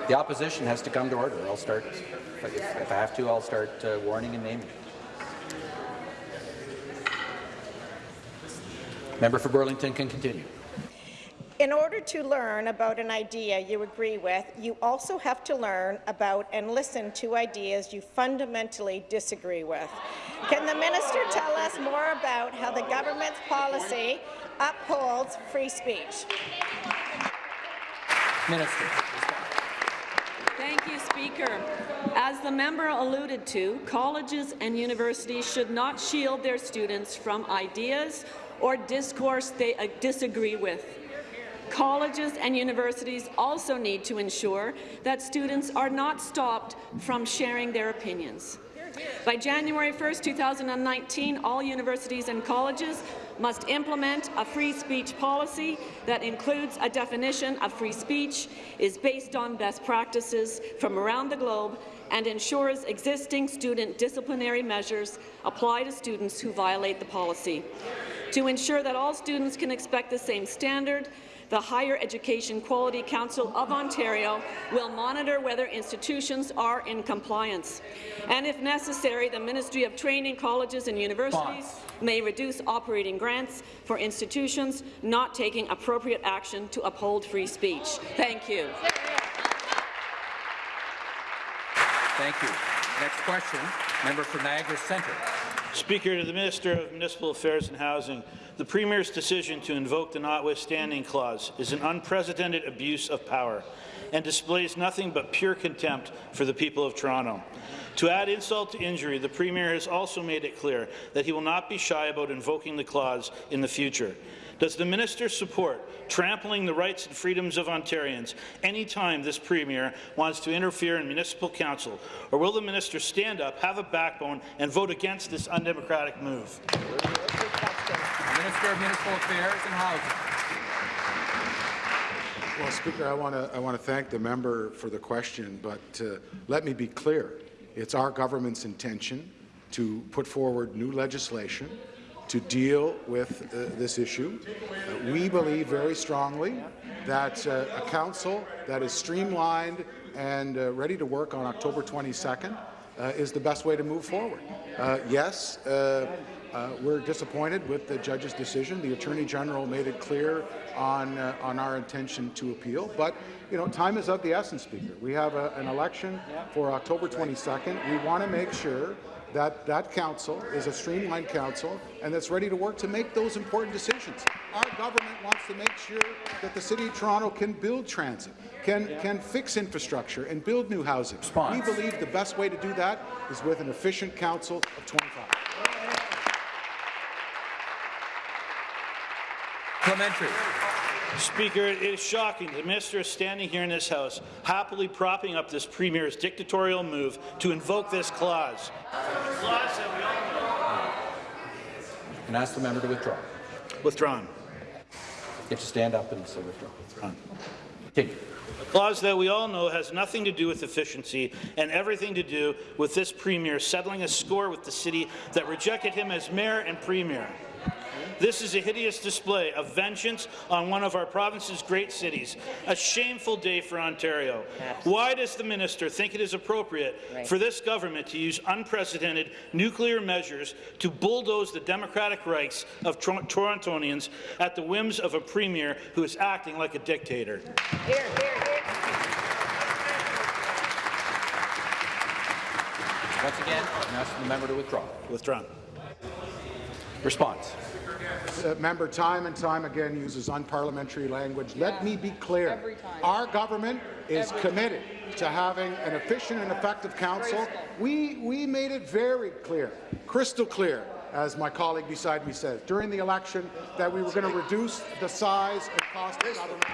The opposition has to come to order. I'll start, if I- have to, I'll start uh, warning and naming. Member for Burlington can continue. In order to learn about an idea you agree with, you also have to learn about and listen to ideas you fundamentally disagree with. Can the minister tell us more about how the government's policy upholds free speech? Minister. Thank you, Speaker. As the member alluded to, colleges and universities should not shield their students from ideas or discourse they uh, disagree with. Colleges and universities also need to ensure that students are not stopped from sharing their opinions. By January 1, 2019, all universities and colleges must implement a free speech policy that includes a definition of free speech, is based on best practices from around the globe, and ensures existing student disciplinary measures apply to students who violate the policy. To ensure that all students can expect the same standard, the Higher Education Quality Council of Ontario will monitor whether institutions are in compliance. And if necessary, the Ministry of Training, Colleges and Universities may reduce operating grants for institutions not taking appropriate action to uphold free speech. Thank you. Thank you. Next question, member for Niagara Centre. Speaker, to the Minister of Municipal Affairs and Housing, the Premier's decision to invoke the notwithstanding clause is an unprecedented abuse of power and displays nothing but pure contempt for the people of Toronto. To add insult to injury, the Premier has also made it clear that he will not be shy about invoking the clause in the future. Does the minister support trampling the rights and freedoms of Ontarians any time this Premier wants to interfere in municipal council, or will the minister stand up, have a backbone, and vote against this undemocratic move? Minister of Municipal Affairs and Housing. Well, Speaker, I want to I want to thank the member for the question, but uh, let me be clear: it's our government's intention to put forward new legislation to deal with uh, this issue. Uh, we believe very strongly that uh, a council that is streamlined and uh, ready to work on October 22nd uh, is the best way to move forward. Uh, yes, uh, uh, we're disappointed with the judge's decision. The Attorney General made it clear on uh, on our intention to appeal, but you know, time is of the essence, Speaker. We have a, an election for October 22nd. We want to make sure that that council is a streamlined council and that's ready to work to make those important decisions. Our government wants to make sure that the City of Toronto can build transit, can, can fix infrastructure and build new housing. We believe the best way to do that is with an efficient council of 25. Clementary. Speaker, it is shocking the minister is standing here in this House, happily propping up this Premier's dictatorial move to invoke this clause. Clause that we all know. And ask the member to withdraw. Withdrawn. You have to stand up and say withdraw. Withdrawn. Continue. A clause that we all know has nothing to do with efficiency and everything to do with this Premier settling a score with the city that rejected him as mayor and Premier. This is a hideous display of vengeance on one of our province's great cities. A shameful day for Ontario. Why does the minister think it is appropriate Right. for this government to use unprecedented nuclear measures to bulldoze the democratic rights of Tor- Torontonians at the whims of a premier who is acting like a dictator? Hear, hear, hear. Once again, I'm asking the member to withdraw. Withdrawn. Response. Uh, member time and time again uses unparliamentary language. Let me be clear. Our government is committed to having an efficient and effective council. We, we made it very clear, crystal clear, as my colleague beside me says, during the election that we were going to reduce the size and cost of government.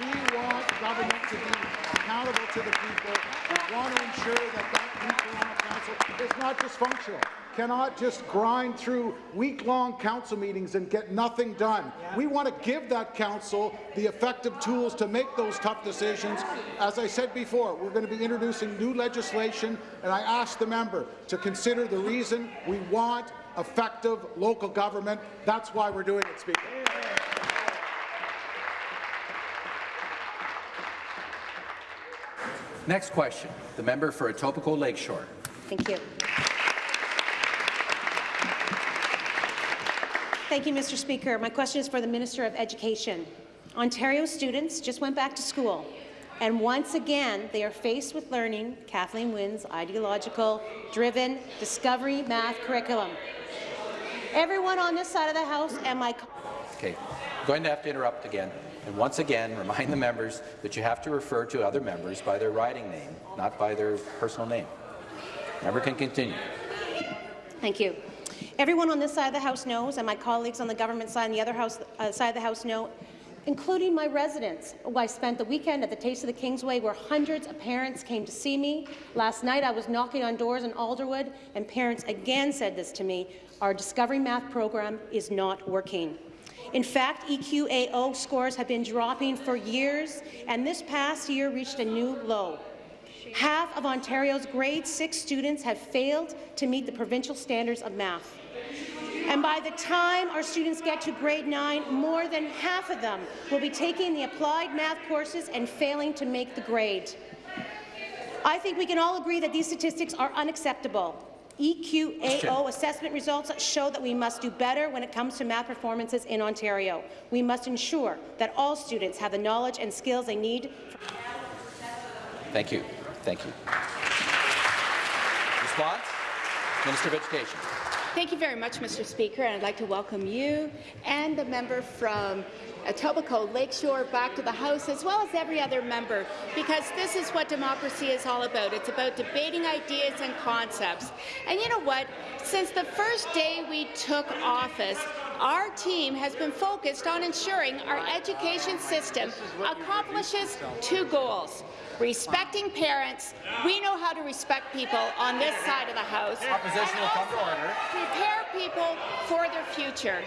We want government to be accountable to the people. We want to ensure that that new council is not just functional, cannot just grind through week-long council meetings and get nothing done. We want to give that council the effective tools to make those tough decisions. As I said before, we're going to be introducing new legislation, and I ask the member to consider the reason we want effective local government. That's why we're doing it, Speaker. Next question. The member for Etobicoke Lakeshore. Thank you. Thank you, Mr. Speaker. My question is for the Minister of Education. Ontario students just went back to school, and once again, they are faced with learning Kathleen Wynne's ideological, driven, discovery math curriculum. Everyone on this side of the House and my Okay, I'm going to have to interrupt again. And once again, remind the members that you have to refer to other members by their riding name, not by their personal name. Member can continue. Thank you. Everyone on this side of the House knows, and my colleagues on the government side and the other house, uh, side of the House know, including my residents. I spent the weekend at the Taste of the Kingsway where hundreds of parents came to see me. Last night I was knocking on doors in Alderwood, and parents again said this to me, our Discovery Math program is not working. In fact, EQAO scores have been dropping for years, and this past year reached a new low. Half of Ontario's grade 6 students have failed to meet the provincial standards of math. And by the time our students get to grade 9, more than half of them will be taking the applied math courses and failing to make the grade. I think we can all agree that these statistics are unacceptable. EQAO assessment results show that we must do better when it comes to math performances in Ontario. We must ensure that all students have the knowledge and skills they need Thank you. Thank you. Response? Minister of Education. Thank you very much, Mr. Speaker, and I'd like to welcome you and the member from Etobicoke Lakeshore back to the House, as well as every other member, because this is what democracy is all about. It's about debating ideas and concepts. And you know what? Since the first day we took office, our team has been focused on ensuring our education system accomplishes two goals. Respecting parents, we know how to respect people on this side of the House. Opposition will come to order. Prepare people for their future.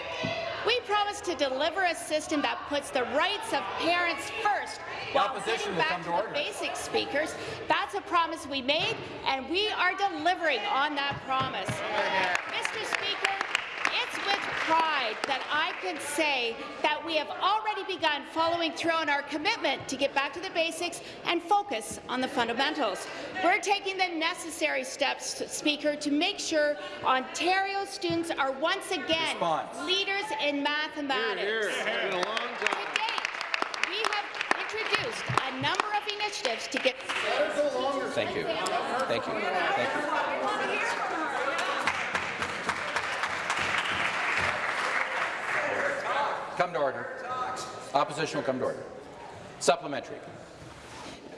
We promise to deliver a system that puts the rights of parents first while getting back to to the basic speakers. That's a promise we made, and we are delivering on that promise. Mr. Speaker, it's with pride that I can say that we have already begun following through on our commitment to get back to the basics and focus on the fundamentals. We're taking the necessary steps, Speaker, to make sure Ontario students are once again Response. leaders in mathematics. Hear, hear. It's been a long To date, we have introduced a number of initiatives to get Thank you. Thank you. Thank you. Come to order. Opposition will come to order. Supplementary.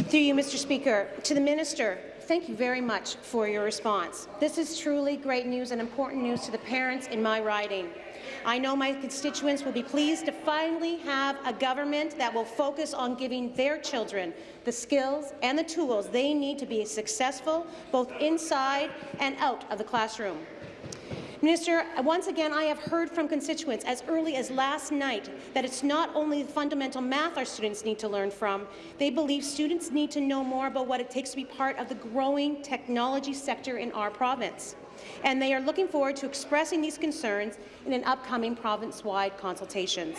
Through you, Mr. Speaker, to the minister, thank you very much for your response. This is truly great news and important news to the parents in my riding. I know my constituents will be pleased to finally have a government that will focus on giving their children the skills and the tools they need to be successful both inside and out of the classroom. Minister, once again, I have heard from constituents as early as last night that it's not only the fundamental math our students need to learn from, they believe students need to know more about what it takes to be part of the growing technology sector in our province. And they are looking forward to expressing these concerns in an upcoming province-wide consultations.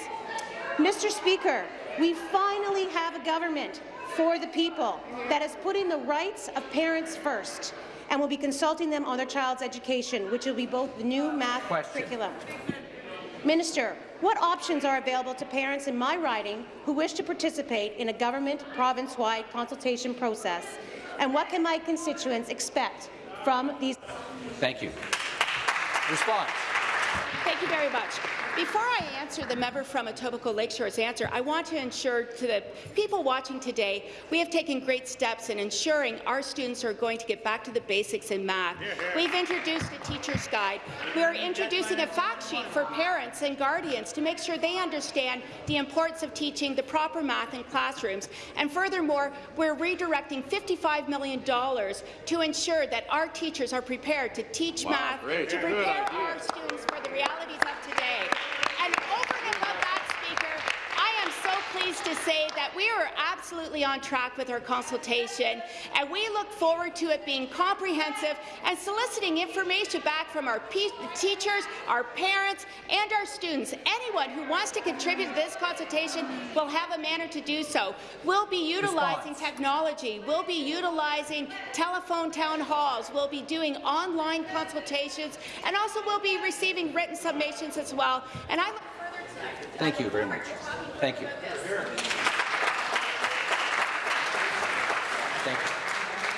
Mr. Speaker, we finally have a government for the people that is putting the rights of parents first and will be consulting them on their child's education, which will be both the new math Question. curriculum. Minister, what options are available to parents in my riding who wish to participate in a government province-wide consultation process? And what can my constituents expect from these? Thank you. Response. Thank you very much. Before I answer the member from Etobicoke Lakeshore's answer, I want to ensure to the people watching today, we have taken great steps in ensuring our students are going to get back to the basics in math. We've introduced a teacher's guide. We are introducing a fact sheet for parents and guardians to make sure they understand the importance of teaching the proper math in classrooms. And furthermore, we're redirecting $55 million to ensure that our teachers are prepared to teach Wow, math, great. to prepare our students for the realities of today. And over and above that, so pleased to say that we are absolutely on track with our consultation, and we look forward to it being comprehensive and soliciting information back from our teachers, our parents, and our students. Anyone who wants to contribute to this consultation will have a manner to do so. We'll be utilizing technology. We'll be utilizing telephone town halls. We'll be doing online consultations, and also we'll be receiving written submissions as well. And I look further to Thank you very much. Thank you. Thank you.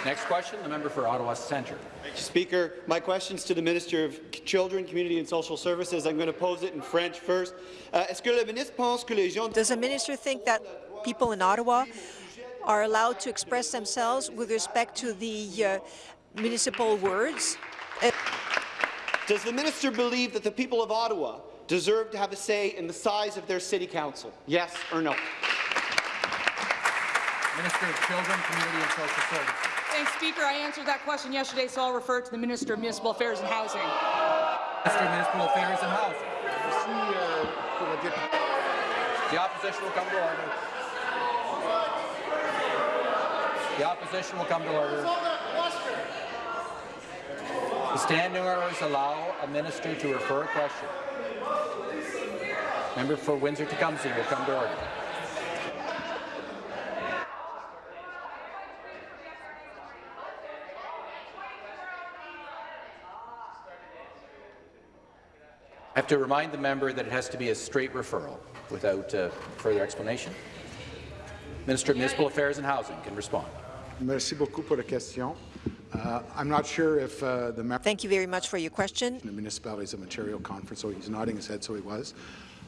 Next question, the member for Ottawa Centre. Speaker, my question's to the Minister of Children, Community and Social Services. I'm going to pose it in French first. Uh, Est-ce que le ministre pense que les gens Does the minister think that people in Ottawa are allowed to express themselves with respect to the uh, municipal words? Uh, Does the minister believe that the people of Ottawa deserve to have a say in the size of their city council? Yes or no? Minister of Children, Community and Social Services. Thanks, Speaker. I answered that question yesterday, so I'll refer to the Minister of Municipal Affairs and Housing. Minister of Municipal Affairs and Housing. The opposition will come to order. The opposition will come to order. The standing orders allow a minister to refer a question. Member for Windsor-Tecumseh will come to order. I have to remind the member that it has to be a straight referral without uh, further explanation. Minister of Municipal Affairs and Housing can respond. Merci beaucoup pour la question. Uh, I'm not sure if uh, the member Thank you very much for your question. the Municipalities of Ontario conference, so he's nodding his head, so he was.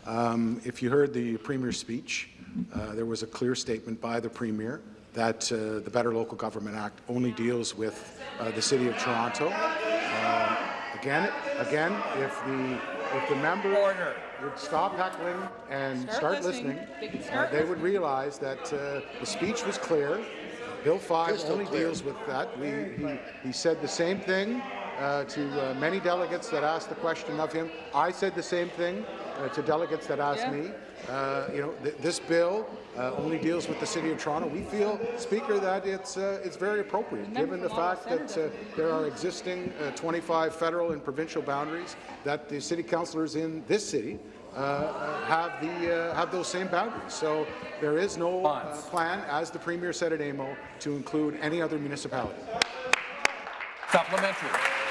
Um, if you heard the Premier's speech, uh, there was a clear statement by the Premier that uh, the Better Local Government Act only deals with uh, the City of Toronto. Um, again, again, if the if the member would stop heckling and Start start, listening. listening, They uh, start they would realize that uh, the speech was clear. Bill 5 Crystal only clear. deals with that. We, he, he said the same thing uh, to uh, many delegates that asked the question of him. I said the same thing uh, to delegates that asked Yeah. me. Uh, you know, th this bill uh, only deals with the City of Toronto. We feel, Speaker, that it's uh, it's very appropriate, given the fact that uh, there are existing uh, 25 federal and provincial boundaries that the city councillors in this city uh, uh, have the uh, have those same boundaries. So there is no uh, plan, as the Premier said at AMO, to include any other municipality. Supplementary.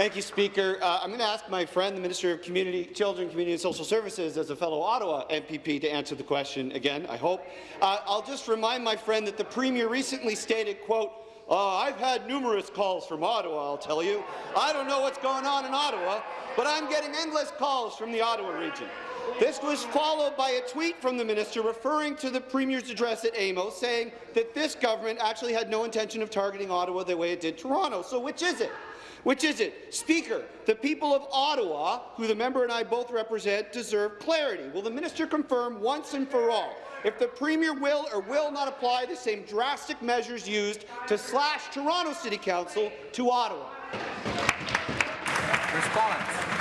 Thank you, Speaker. Uh, I'm going to ask my friend, the Minister of Community, Children, Community and Social Services, as a fellow Ottawa MPP, to answer the question again, I hope. Uh, I'll just remind my friend that the Premier recently stated, quote, uh, I've had numerous calls from Ottawa, I'll tell you. I don't know what's going on in Ottawa, but I'm getting endless calls from the Ottawa region. This was followed by a tweet from the minister referring to the Premier's address at AMO, saying that this government actually had no intention of targeting Ottawa the way it did Toronto. So which is it? Which is it? Speaker, the people of Ottawa, who the member and I both represent, deserve clarity. Will the minister confirm once and for all if the Premier will or will not apply the same drastic measures used to slash Toronto City Council to Ottawa? Response.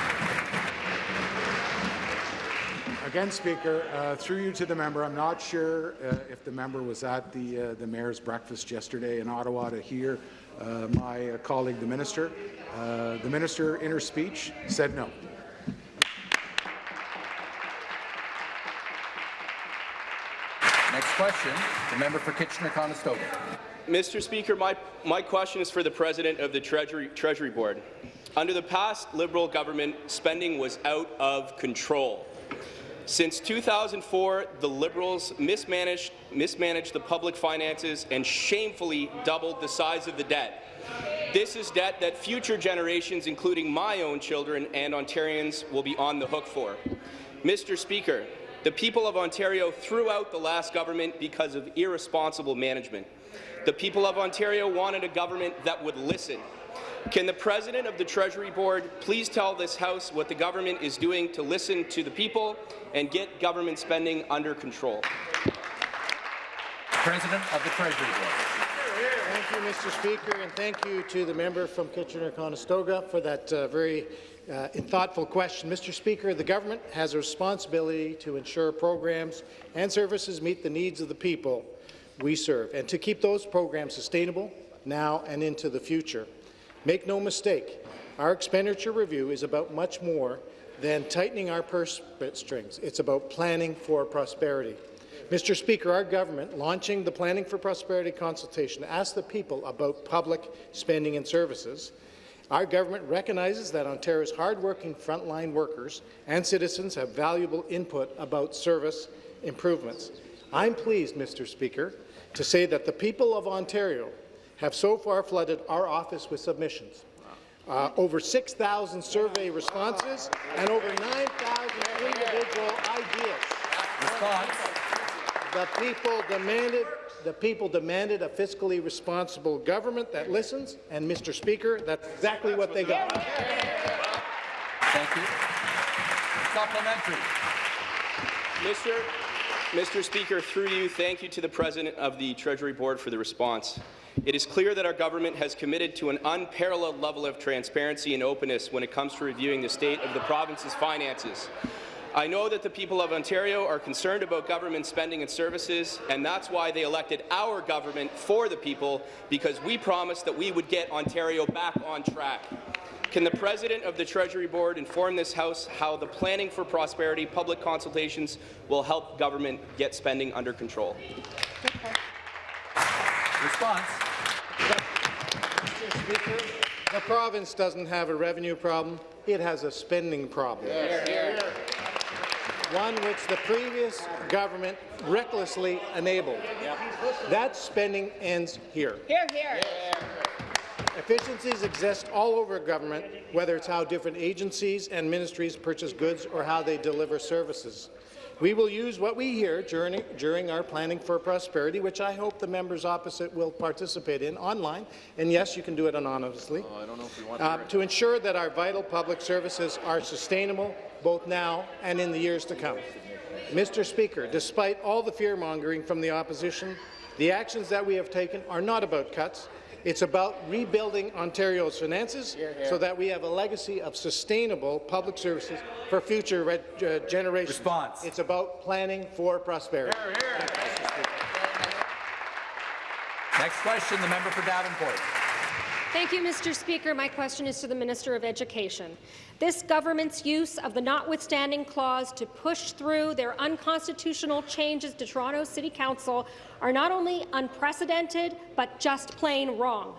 Again, Speaker, uh, through you to the member, I'm not sure uh, if the member was at the, uh, the mayor's breakfast yesterday in Ottawa to hear uh, my uh, colleague, the minister. Uh, the minister, in her speech, said no. Next question, the member for Kitchener-Conestoga. Mr. Speaker, my, my question is for the President of the Treasury, Treasury Board. Under the past Liberal government, spending was out of control. Since 2004, the Liberals mismanaged, mismanaged the public finances and shamefully doubled the size of the debt. This is debt that future generations, including my own children and Ontarians, will be on the hook for. Mr. Speaker, the people of Ontario threw out the last government because of irresponsible management. The people of Ontario wanted a government that would listen. Can the President of the Treasury Board please tell this House what the government is doing to listen to the people and get government spending under control? President of the Treasury Board. Thank you, Mr. Speaker, and thank you to the member from Kitchener-Conestoga for that uh, very uh, thoughtful question. Mr. Speaker, the government has a responsibility to ensure programs and services meet the needs of the people we serve, and to keep those programs sustainable now and into the future. Make no mistake, our expenditure review is about much more than tightening our purse strings. It's about planning for prosperity. Mr. Speaker, our government, launching the Planning for Prosperity consultation, asked the people about public spending and services. Our government recognizes that Ontario's hardworking frontline workers and citizens have valuable input about service improvements. I'm pleased, Mr. Speaker, to say that the people of Ontario have so far flooded our office with submissions. Uh, over 6,000 survey responses and over 9,000 individual ideas. The people demanded the people demanded a fiscally responsible government that listens, and Mr. Speaker, that's exactly what they got. Thank you. Supplementary. Mr. Mr. Speaker, through you, thank you to the President of the Treasury Board for the response. It is clear that our government has committed to an unparalleled level of transparency and openness when it comes to reviewing the state of the province's finances. I know that the people of Ontario are concerned about government spending and services, and that's why they elected our government for the people, because we promised that we would get Ontario back on track. Can the President of the Treasury Board inform this House how the Planning for Prosperity public consultations will help government get spending under control? Response. Mr. Speaker, the province doesn't have a revenue problem, it has a spending problem. one which the previous government recklessly enabled. That spending ends here. Hear, hear. Efficiencies exist all over government, whether it's how different agencies and ministries purchase goods or how they deliver services. We will use what we hear during, during our Planning for Prosperity, which I hope the members opposite will participate in online, and yes, you can do it anonymously, Oh, I don't know if we want uh, to. to ensure that our vital public services are sustainable both now and in the years to come. Mr. Speaker, despite all the fear-mongering from the opposition, the actions that we have taken are not about cuts. It's about rebuilding Ontario's finances so that we have a legacy of sustainable public services for future uh, generations. Response. It's about planning for prosperity. Next question, the member for Davenport. Thank you, Mr. Speaker. My question is to the Minister of Education. This government's use of the notwithstanding clause to push through their unconstitutional changes to Toronto City Council are not only unprecedented, but just plain wrong.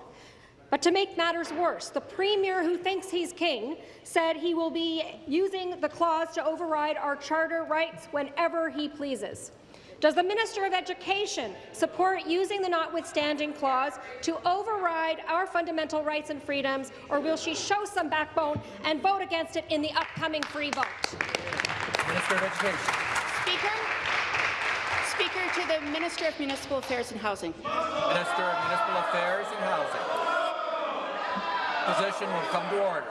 But to make matters worse, the Premier, who thinks he's king, said he will be using the clause to override our charter rights whenever he pleases. Does the Minister of Education support using the notwithstanding clause to override our fundamental rights and freedoms, or will she show some backbone and vote against it in the upcoming free vote? Minister of Education. Speaker, Speaker to the Minister of Municipal Affairs and Housing. Minister of Municipal Affairs and Housing. Position will come to order.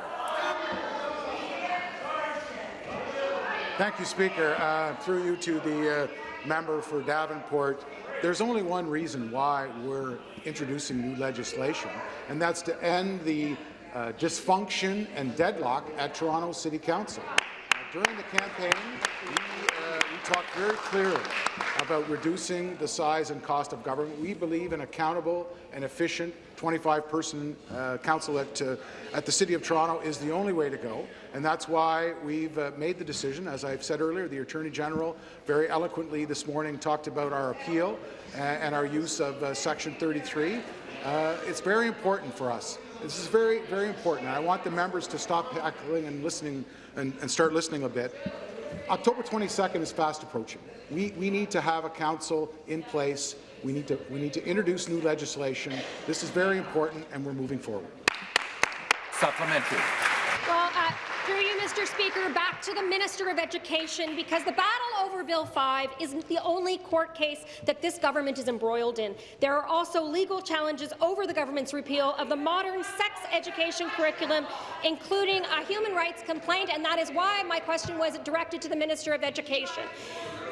Thank you, Speaker. Uh, through you to the uh, member for Davenport, there's only one reason why we're introducing new legislation, and that's to end the uh, dysfunction and deadlock at Toronto City Council. During the campaign, talked very clearly about reducing the size and cost of government. We believe an accountable and efficient 25-person uh, council at, uh, at the City of Toronto is the only way to go, and that's why we've uh, made the decision. As I've said earlier, the Attorney General very eloquently this morning talked about our appeal uh, and our use of uh, Section 33. Uh, it's very important for us. This is very, very important. I want the members to stop heckling and listening and, and start listening a bit. October 22nd is fast approaching. We, we need to have a council in place. We need, to, we need to introduce new legislation. This is very important, and we're moving forward. Supplementary. Well, uh, through you, Mr. Speaker, back to the Minister of Education, because the battle over Bill 5 isn't the only court case that this government is embroiled in. There are also legal challenges over the government's repeal of the modern sex education curriculum, including a human rights complaint, and that is why my question was directed to the Minister of Education.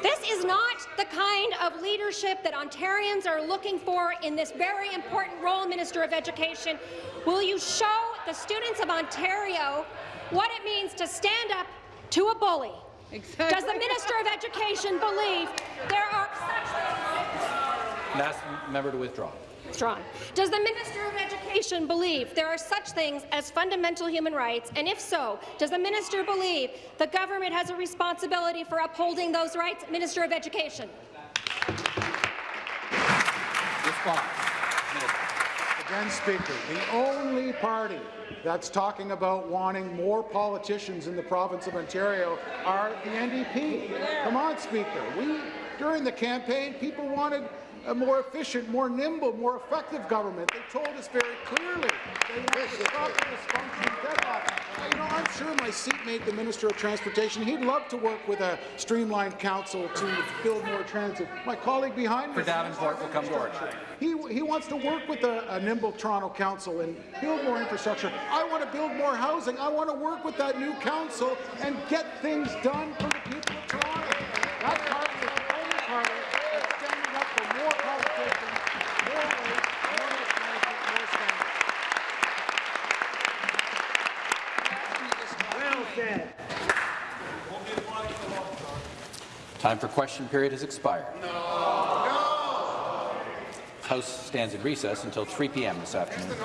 This is not the kind of leadership that Ontarians are looking for in this very important role, Minister of Education. Will you show the students of Ontario what it means to stand up to a bully? Does the Minister of Education believe there are such And ask member to withdraw. Strong. Does the Minister of Education believe there are such things as fundamental human rights? And if so, does the Minister believe the government has a responsibility for upholding those rights? Minister of Education. Response. Again, Speaker, the only party that's talking about wanting more politicians in the province of Ontario are the NDP. Come on, Speaker. We, during the campaign, people wanted a more efficient, more nimble, more effective government. They told us very clearly they wanted to stop the dysfunction. You know, I'm sure my seatmate, the Minister of Transportation, he'd love to work with a streamlined council to build more transit. My colleague behind me... For Davenport will come to order. He, he wants to work with a, a nimble Toronto council and build more infrastructure. I want to build more housing. I want to work with that new council and get things done for the people of Toronto. That party is the only party that's standing up for more competition, more rates, more mismanagement, more standards. Well said. Time for question period has expired. House stands in recess until 3 p.m. this afternoon.